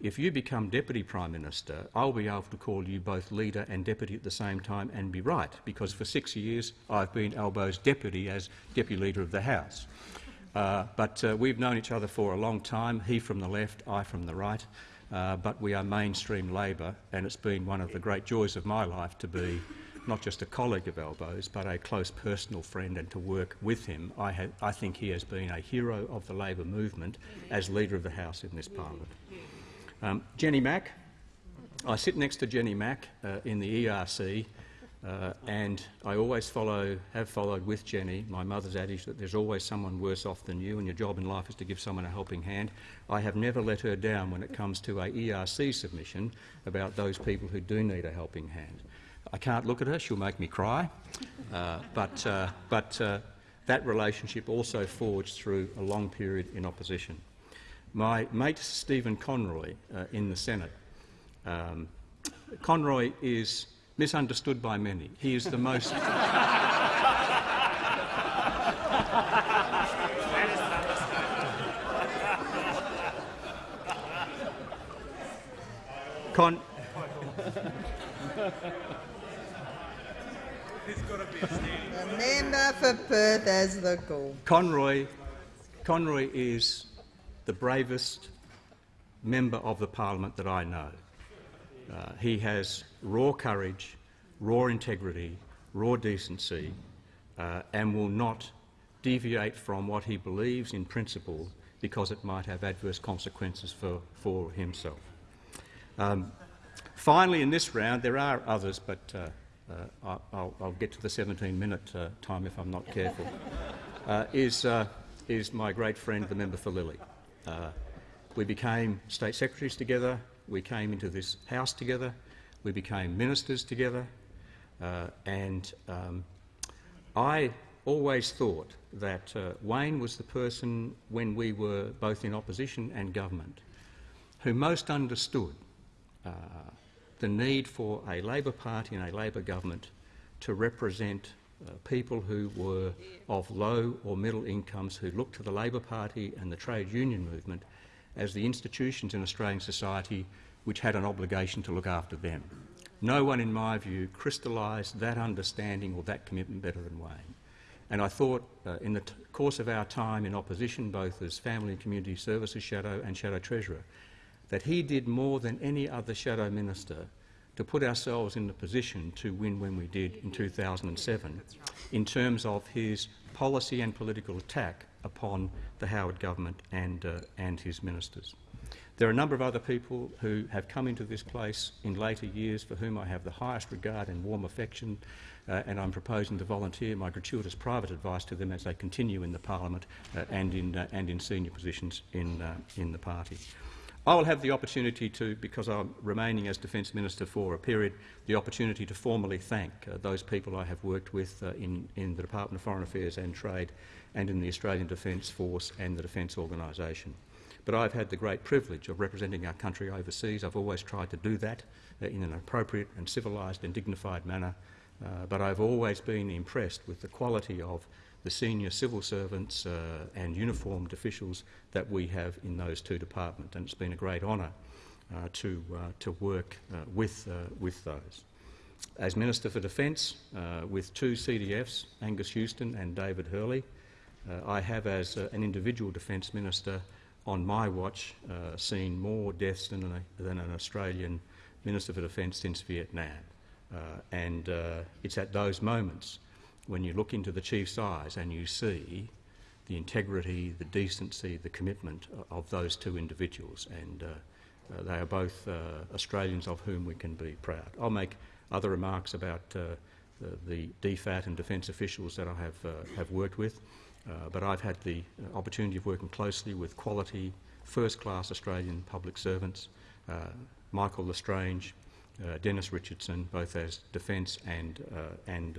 [SPEAKER 16] if you become Deputy Prime Minister, I'll be able to call you both leader and deputy at the same time and be right, because for six years I've been Albo's deputy as Deputy Leader of the House. Uh, but uh, we've known each other for a long time, he from the left, I from the right, uh, but we are mainstream Labor, and it's been one of the great joys of my life to be not just a colleague of Albo's, but a close personal friend and to work with him. I, I think he has been a hero of the Labor movement as Leader of the House in this parliament. Um, Jenny Mack. I sit next to Jenny Mack uh, in the ERC, uh, and I always follow, have followed with Jenny my mother's adage that there's always someone worse off than you and your job in life is to give someone a helping hand. I have never let her down when it comes to a ERC submission about those people who do need a helping hand. I can't look at her, she'll make me cry, uh, but, uh, but uh, that relationship also forged through a long period in opposition. My mate Stephen Conroy uh, in the Senate. Um, Conroy is misunderstood by many. He is the most... Con
[SPEAKER 2] member for Perth as the call.
[SPEAKER 16] Conroy, Conroy is the bravest member of the parliament that I know. Uh, he has raw courage, raw integrity, raw decency, uh, and will not deviate from what he believes in principle because it might have adverse consequences for, for himself. Um, finally, in this round, there are others, but uh, uh I'll, I'll, get to the 17-minute uh, time if I'm not careful, uh, is, is my great friend, the member for Lilley. we became state secretaries together we came into this house together, we became ministers together, uh, and um, I always thought that uh, Wayne was the person, when we were both in opposition and government, who most understood uh, the need for a Labor Party and a Labor government to represent uh, people who were of low or middle incomes who looked to the Labor Party and the trade union movement as the institutions in Australian society which had an obligation to look after them. No one, in my view, crystallised that understanding or that commitment better than Wayne. And I thought, uh, in the course of our time in opposition, both as Family and Community Services Shadow and Shadow Treasurer, that he did more than any other Shadow Minister to put ourselves in the position to win when we did in 2007 in terms of his policy and political attack upon the Howard government and, uh, and his ministers. There are a number of other people who have come into this place in later years for whom I have the highest regard and warm affection, uh, and I'm proposing to volunteer my gratuitous private advice to them as they continue in the parliament uh, and, in, uh, and in senior positions in, uh, in the party. I will have the opportunity to, because I'm remaining as Defence Minister for a period, the opportunity to formally thank uh, those people I have worked with uh, in, in the Department of Foreign Affairs and Trade and in the Australian Defence Force and the Defence Organisation. But I've had the great privilege of representing our country overseas. I've always tried to do that uh, in an appropriate and civilised and dignified manner. Uh, but I've always been impressed with the quality of the senior civil servants uh, and uniformed officials that we have in those two departments, and it's been a great honour uh, to, uh, to work uh, with, with those. As Minister for Defence, with two CDFs, Angus Houston and David Hurley, I have, as an individual Defence Minister, on my watch, uh, seen more deaths than, a, than, an Australian Minister for Defence since Vietnam. Uh, and uh, it's at those moments when you look into the chief's eyes and you see the integrity, the decency, the commitment of those two individuals. And uh, uh, they are both uh, Australians of whom we can be proud. I'll make other remarks about uh, the, the DFAT and defence officials that I have, uh, have worked with, uh, but I've had the opportunity of working closely with quality, first-class Australian public servants, Michael L'Estrange, Dennis Richardson, both as defence and, and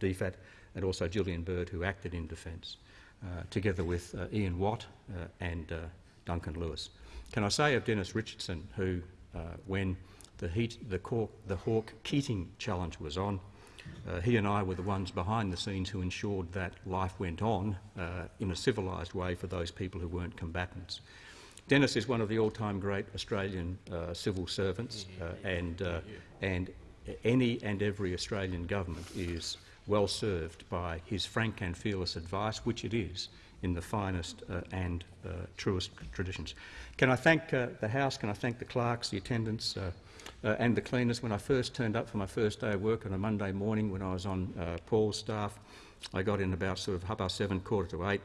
[SPEAKER 16] DFAT, and also Gillian Bird, who acted in defence, together with Ian Watt and Duncan Lewis. Can I say of Dennis Richardson, who, uh, when the, heat, the, Cork, the Hawke Keating challenge was on, uh, he and I were the ones behind the scenes who ensured that life went on uh, in a civilised way for those people who weren't combatants. Dennis is one of the all-time great Australian uh, civil servants, uh, and, uh, and any and every Australian government is well served by his frank and fearless advice, which it is, in the finest uh, and uh, truest traditions. Can I thank uh, the House, can I thank the clerks, the attendants uh, uh, and the cleaners. When I first turned up for my first day of work on a Monday morning when I was on uh, Paul's staff, I got in about sort of half past seven, quarter to eight,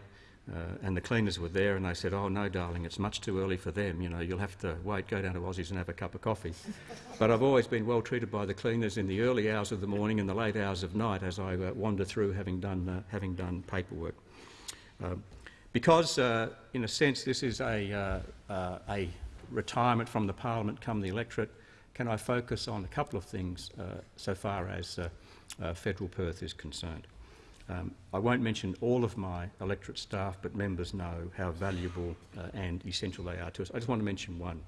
[SPEAKER 16] and the cleaners were there and they said, oh no darling, it's much too early for them, you know, you'll have to wait, go down to Aussie's and have a cup of coffee. but I've always been well treated by the cleaners in the early hours of the morning and the late hours of night as I wander through having done, having done paperwork. Um, because, uh, in a sense, this is a, uh, uh, a retirement from the parliament come the electorate, can I focus on a couple of things uh, so far as uh, uh, federal Perth is concerned? Um, I won't mention all of my electorate staff, but members know how valuable uh, and essential they are to us. I just want to mention one.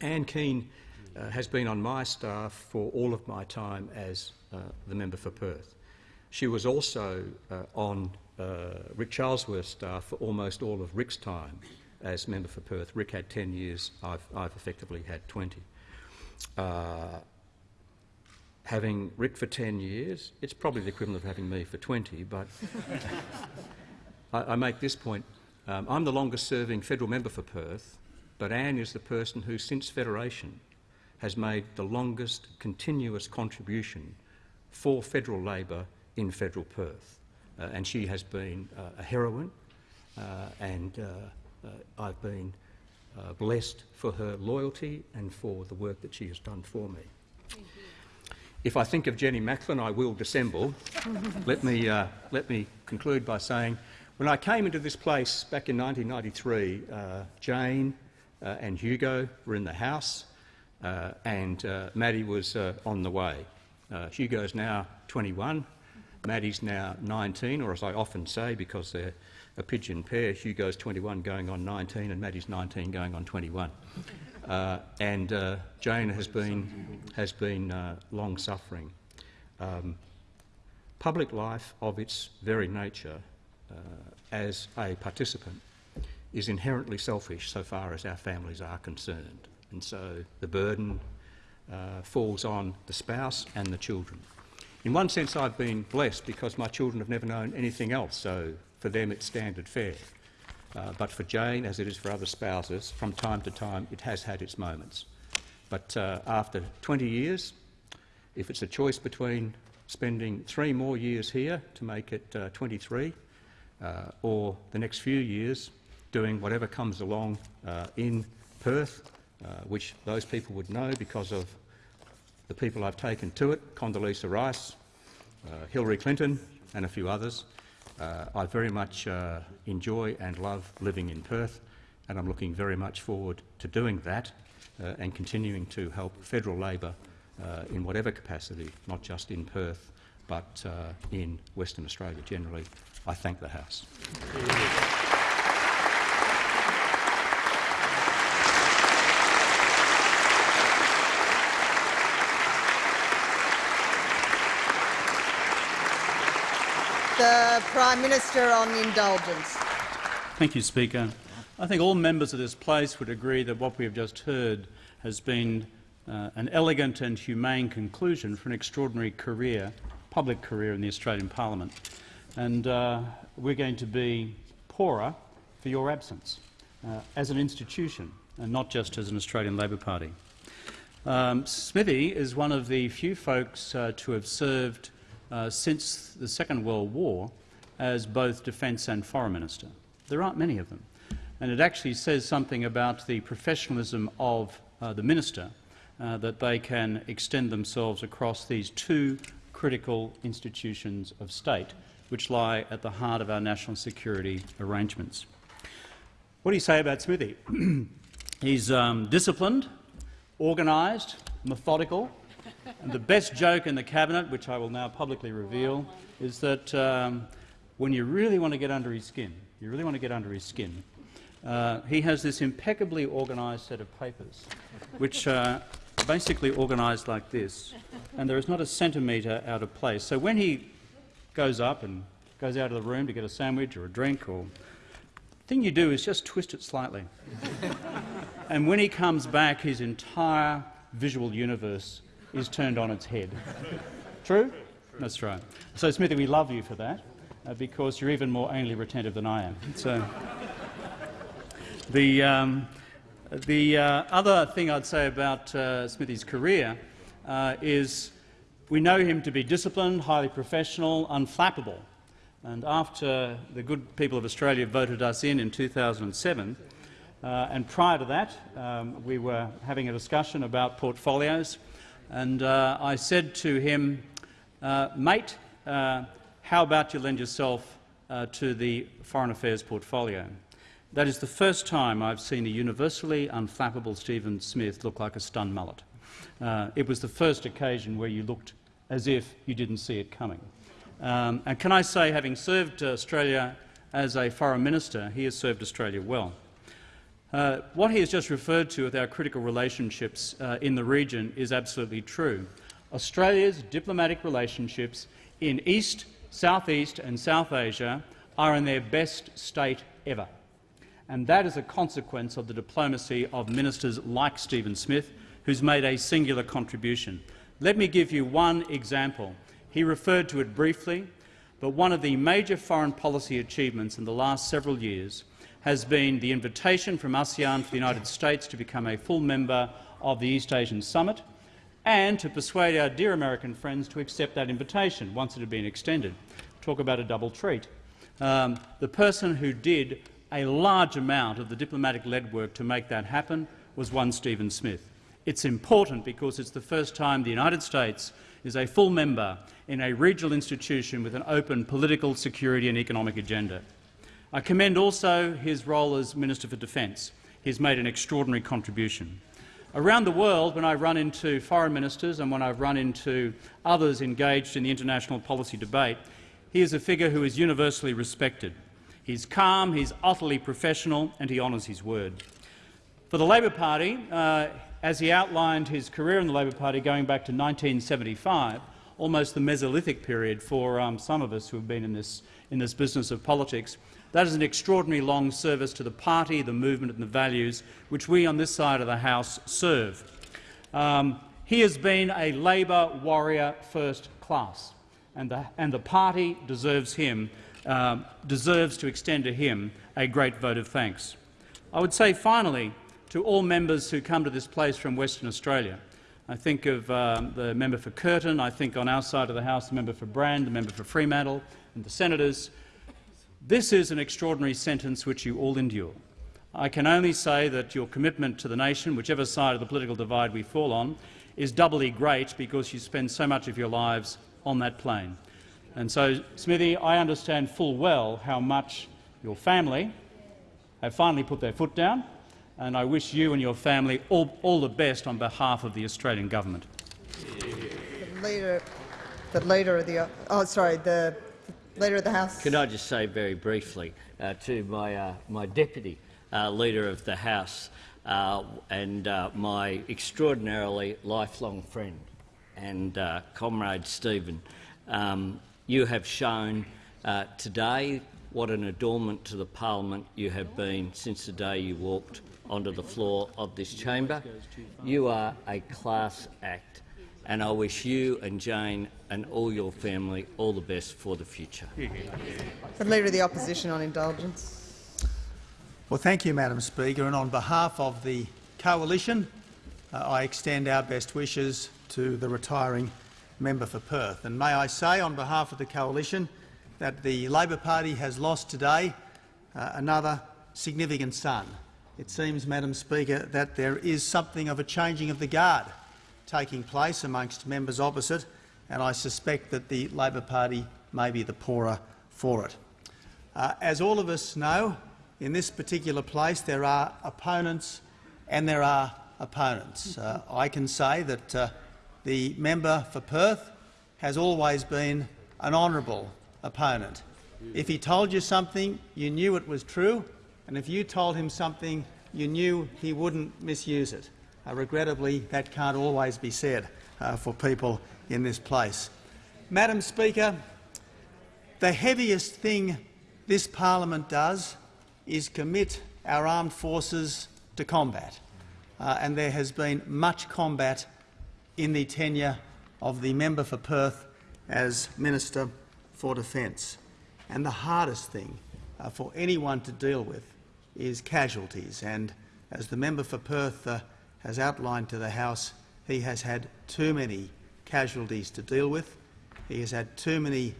[SPEAKER 16] Anne Keane uh, has been on my staff for all of my time as uh, the member for Perth. She was also on uh, Rick Charlesworth's staff for almost all of Rick's time as member for Perth. Rick had 10 years, I've, I've effectively had 20. Uh, having Rick for 10 years, it's probably the equivalent of having me for 20, but I, I, make this point. Um, I'm the longest serving federal member for Perth, but Anne is the person who, since Federation, has made the longest continuous contribution for federal Labor in federal Perth. Uh, and she has been uh, a heroine, uh, and I've been blessed for her loyalty and for the work that she has done for me. If I think of Jenny Macklin, I will dissemble. let, me, uh, let me conclude by saying, when I came into this place back in 1993, uh, Jane uh, and Hugo were in the house, and Maddie was on the way. Hugo's now 21, Maddie's now 19, or as I often say, because they're a pigeon pair, Hugo's 21 going on 19 and Maddie's 19 going on 21. Uh, and uh, Jane has been, has been uh, long-suffering. Um, public life of its very nature uh, as a participant is inherently selfish so far as our families are concerned. And so the burden uh, falls on the spouse and the children. In one sense, I've been blessed because my children have never known anything else, so for them it's standard fare. Uh, but for Jane, as it is for other spouses, from time to time it has had its moments. But uh, after 20 years, if it's a choice between spending three more years here to make it uh, 23, uh, or the next few years doing whatever comes along uh, in Perth, uh, which those people would know because of the people I've taken to it, Condoleezza Rice, Hillary Clinton and a few others. Uh, I very much uh, enjoy and love living in Perth and I'm looking very much forward to doing that uh, and continuing to help federal Labor uh, in whatever capacity, not just in Perth but uh, in Western Australia generally. I thank the House.
[SPEAKER 2] The Prime Minister on indulgence.
[SPEAKER 3] Thank you, Speaker. I think all members of this place would agree that what we have just heard has been uh, an elegant and humane conclusion for an extraordinary career, public career in the Australian Parliament. And uh, we're going to be poorer for your absence uh, as an institution and not just as an Australian Labor Party. Um, Smithy is one of the few folks uh, to have served uh, since the Second World War as both Defence and Foreign Minister. There aren't many of them. and it actually says something about the professionalism of uh, the minister uh, that they can extend themselves across these two critical institutions of state which lie at the heart of our national security arrangements. What do you say about Smithy? He's um, disciplined, organised, methodical, the best joke in the cabinet, which I will now publicly reveal, is that um, when you really want to get under his skin, you really want to get under his skin, uh, he has this impeccably organised set of papers, which are basically organised like this, and there is not a centimetre out of place. So when he goes up and goes out of the room to get a sandwich or a drink, or the thing you do is just twist it slightly. and when he comes back, his entire visual universe is turned on its head. True? That's right. So, Smithy, we love you for that, uh, because you're even more anally retentive than I am. So, the, um, the uh, other thing I'd say about uh, Smithy's career uh, is we know him to be disciplined, highly professional, unflappable. And after the good people of Australia voted us in in 2007, uh, and prior to that, um, we were having a discussion about portfolios, and uh, I said to him, uh, mate, uh, how about you lend yourself uh, to the Foreign Affairs portfolio? That is the first time I've seen a universally unflappable Stephen Smith look like a stunned mullet. Uh, it was the first occasion where you looked as if you didn't see it coming. Um, and can I say, having served Australia as a foreign minister, he has served Australia well. Uh, what he has just referred to with our critical relationships uh, in the region is absolutely true. Australia's diplomatic relationships in East, Southeast and South Asia are in their best state ever. And that is a consequence of the diplomacy of ministers like Stephen Smith, who's made a singular contribution. Let me give you one example. He referred to it briefly, but one of the major foreign policy achievements in the last several years has been the invitation from ASEAN for the United States to become a full member of the East Asian Summit and to persuade our dear American friends to accept that invitation once it had been extended. Talk about a double treat. Um, the person who did a large amount of the diplomatic lead work to make that happen was one Stephen Smith. It's important because it's the first time the United States is a full member in a regional institution with an open political, security and economic agenda. I commend also his role as Minister for Defence. He has made an extraordinary contribution. Around the world, when I run into foreign ministers and when I've run into others engaged in the international policy debate, he is a figure who is universally respected. He's calm, he's utterly professional and he honours his word. For the Labor Party, uh, as he outlined his career in the Labor Party going back to 1975, almost the Mesolithic period for um, some of us who have been in this, in this business of politics, that is an extraordinary long service to the party, the movement and the values which we on this side of the House serve. Um, he has been a Labor warrior first class, and the, and the party deserves, him, um, deserves to extend to him a great vote of thanks. I would say finally to all members who come to this place from Western Australia. I think of um, the member for Curtin, I think on our side of the House the member for Brand, the member for Fremantle and the senators. This is an extraordinary sentence which you all endure. I can only say that your commitment to the nation, whichever side of the political divide we fall on, is doubly great because you spend so much of your lives on that plane. And so, Smithy, I understand full well how much your family have finally put their foot down, and I wish you and your family all, all the best on behalf of the Australian government.
[SPEAKER 2] The leader, the leader of the oh, sorry, the Leader of the House.
[SPEAKER 8] Can I just say very briefly uh, to my, uh, my deputy uh, Leader of the House uh, and uh, my extraordinarily lifelong friend and uh, comrade Stephen, um, you have shown today what an adornment to the parliament you have been since the day you walked onto the floor of this chamber. You are a class act and I wish you and Jane and all your family all the best for the future.
[SPEAKER 2] The Leader of the Opposition on indulgence.
[SPEAKER 4] Well, thank you, Madam Speaker, and on behalf of the Coalition, uh, I extend our best wishes to the retiring member for Perth. And may I say, on behalf of the Coalition, that the Labor Party has lost today uh, another significant son. It seems, Madam Speaker, that there is something of a changing of the guard taking place amongst members opposite, and I suspect that the Labor Party may be the poorer for it. Uh, as all of us know, in this particular place there are opponents and there are opponents. Uh, I can say that uh, the member for Perth has always been an honourable opponent. If he told you something, you knew it was true, and if you told him something, you knew he wouldn't misuse it. Uh, regrettably, that can't always be said uh, for people in this place. Madam Speaker, the heaviest thing this parliament does is commit our armed forces to combat, uh, and there has been much combat in the tenure of the member for Perth as Minister for Defence. And the hardest thing uh, for anyone to deal with is casualties. And as the member for Perth uh, has outlined to the House, he has had too many casualties to deal with. He has had too many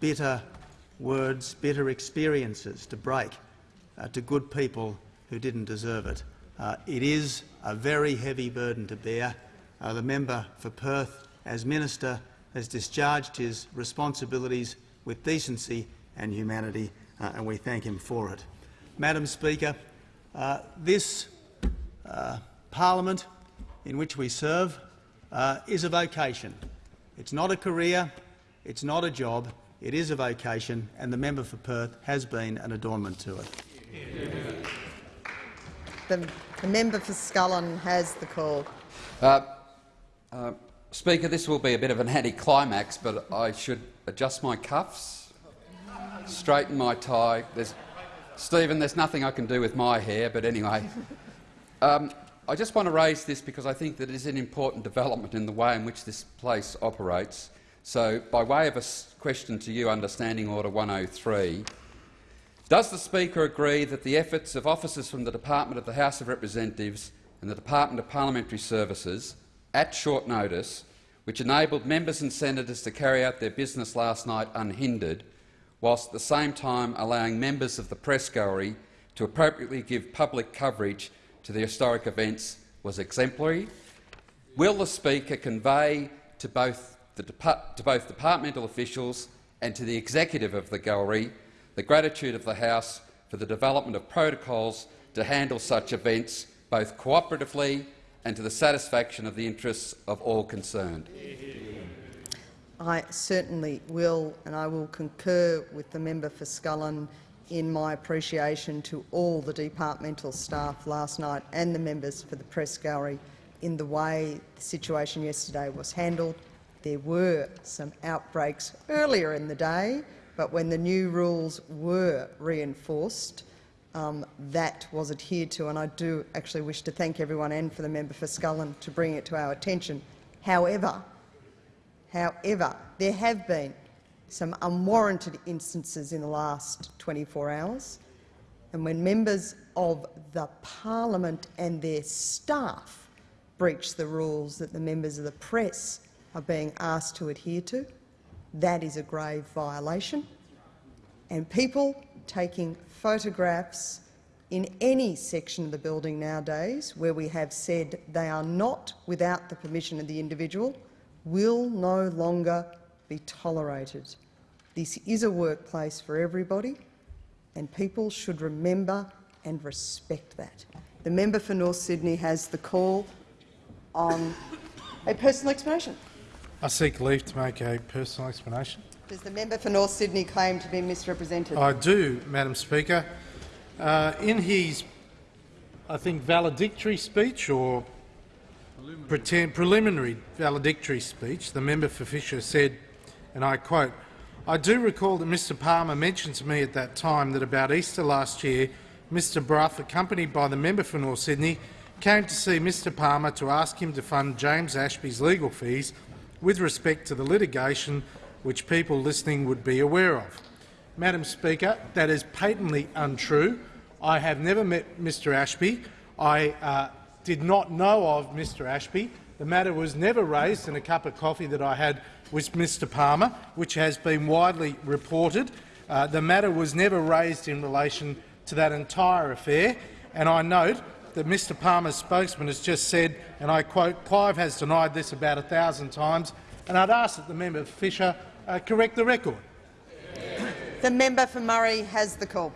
[SPEAKER 4] bitter words, bitter experiences to break uh, to good people who didn't deserve it. Uh, it is a very heavy burden to bear. Uh, the member for Perth, as minister, has discharged his responsibilities with decency and humanity, uh, and we thank him for it. Madam Speaker, uh, this uh, parliament in which we serve is a vocation. It's not a career, it's not a job, it is a vocation, and the member for Perth has been an adornment to it.
[SPEAKER 2] The, the member for Scullin has the call.
[SPEAKER 27] Uh, uh, Speaker, this will be a bit of an anticlimax, but I should adjust my cuffs, straighten my tie. There's, Stephen, there's nothing I can do with my hair, but anyway. Um, I just want to raise this because I think that it is an important development in the way in which this place operates. So, by way of a question to you, Under Standing Order 103, does the Speaker agree that the efforts of officers from the Department of the House of Representatives and the Department of Parliamentary Services, at short notice, which enabled members and senators to carry out their business last night unhindered, whilst at the same time allowing members of the press gallery to appropriately give public coverage to the historic events, was exemplary? Will the Speaker convey to both, the to both departmental officials and to the executive of the gallery the gratitude of the House for the development of protocols to handle such events both cooperatively and to the satisfaction of the interests of all concerned.
[SPEAKER 2] I certainly will, and I will concur with the member for Scullin in my appreciation to all the departmental staff last night and the members for the press gallery in the way the situation yesterday was handled. There were some outbreaks earlier in the day, but when the new rules were reinforced, um, that was adhered to, and I do actually wish to thank everyone and for the member for Scullin to bring it to our attention. However, however, there have been some unwarranted instances in the last 24 hours, and when members of the parliament and their staff breach the rules that the members of the press are being asked to adhere to, that is a grave violation. And people taking photographs in any section of the building nowadays where we have said they are not without the permission of the individual will no longer be tolerated. This is a workplace for everybody, and people should remember and respect that. The member for North Sydney has the call on a personal explanation.
[SPEAKER 17] I seek leave to make a personal explanation.
[SPEAKER 2] Does the member for North Sydney claim to be misrepresented?
[SPEAKER 17] I do, Madam Speaker. Uh, in his, I think, valedictory speech or preliminary. Preliminary valedictory speech, the member for Fisher said, and I quote, I do recall that Mr Palmer mentioned to me at that time that about Easter last year, Mr Brough, accompanied by the member for North Sydney, came to see Mr Palmer to ask him to fund James Ashby's legal fees with respect to the litigation which people listening would be aware of. Madam Speaker, that is patently untrue. I have never met Mr Ashby. I uh, did not know of Mr Ashby. The matter was never raised in a cup of coffee that I had with Mr Palmer, which has been widely reported. Uh, the matter was never raised in relation to that entire affair, and I note that Mr Palmer's spokesman has just said, and I quote, Clive has denied this about a thousand times, and I'd ask that the member for Fisher uh, correct the record.
[SPEAKER 2] The member for Murray has the call.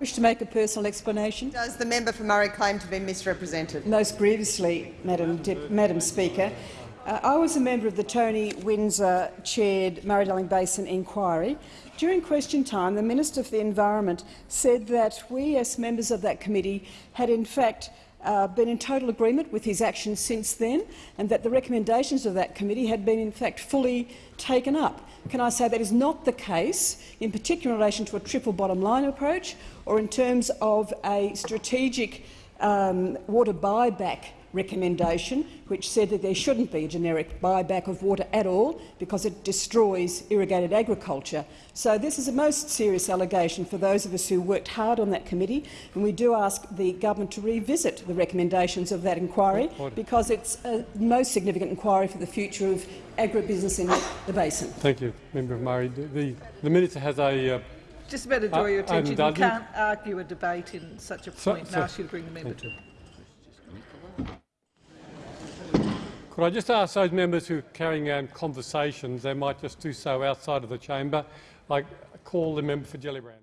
[SPEAKER 28] wish to make a personal explanation.
[SPEAKER 2] Does the member for Murray claim to be misrepresented?
[SPEAKER 28] Most grievously, Madam, Dip Madam Speaker. Uh, I was a member of the Tony Windsor chaired Murray-Darling Basin inquiry. During question time, the Minister for the Environment said that we, as members of that committee, had in fact uh, been in total agreement with his actions since then, and that the recommendations of that committee had been in fact fully taken up. Can I say that is not the case, in particular in relation to a triple bottom line approach or in terms of a strategic um, water buyback recommendation, which said that there shouldn't be a generic buyback of water at all because it destroys irrigated agriculture. So this is a most serious allegation for those of us who worked hard on that committee, and we do ask the government to revisit the recommendations of that inquiry because it's a most significant inquiry for the future of agribusiness in the basin.
[SPEAKER 29] Thank you, Member of Murray. The, the, the minister has a uh,
[SPEAKER 26] Just better draw
[SPEAKER 29] Uh,
[SPEAKER 26] your attention. You can't argue a debate in such a
[SPEAKER 29] So-
[SPEAKER 26] point and
[SPEAKER 29] so-
[SPEAKER 26] ask you to bring the member to.
[SPEAKER 29] Could I just ask those members who are carrying on conversations, they might just do so outside of the chamber. I call the member for Gellibrand.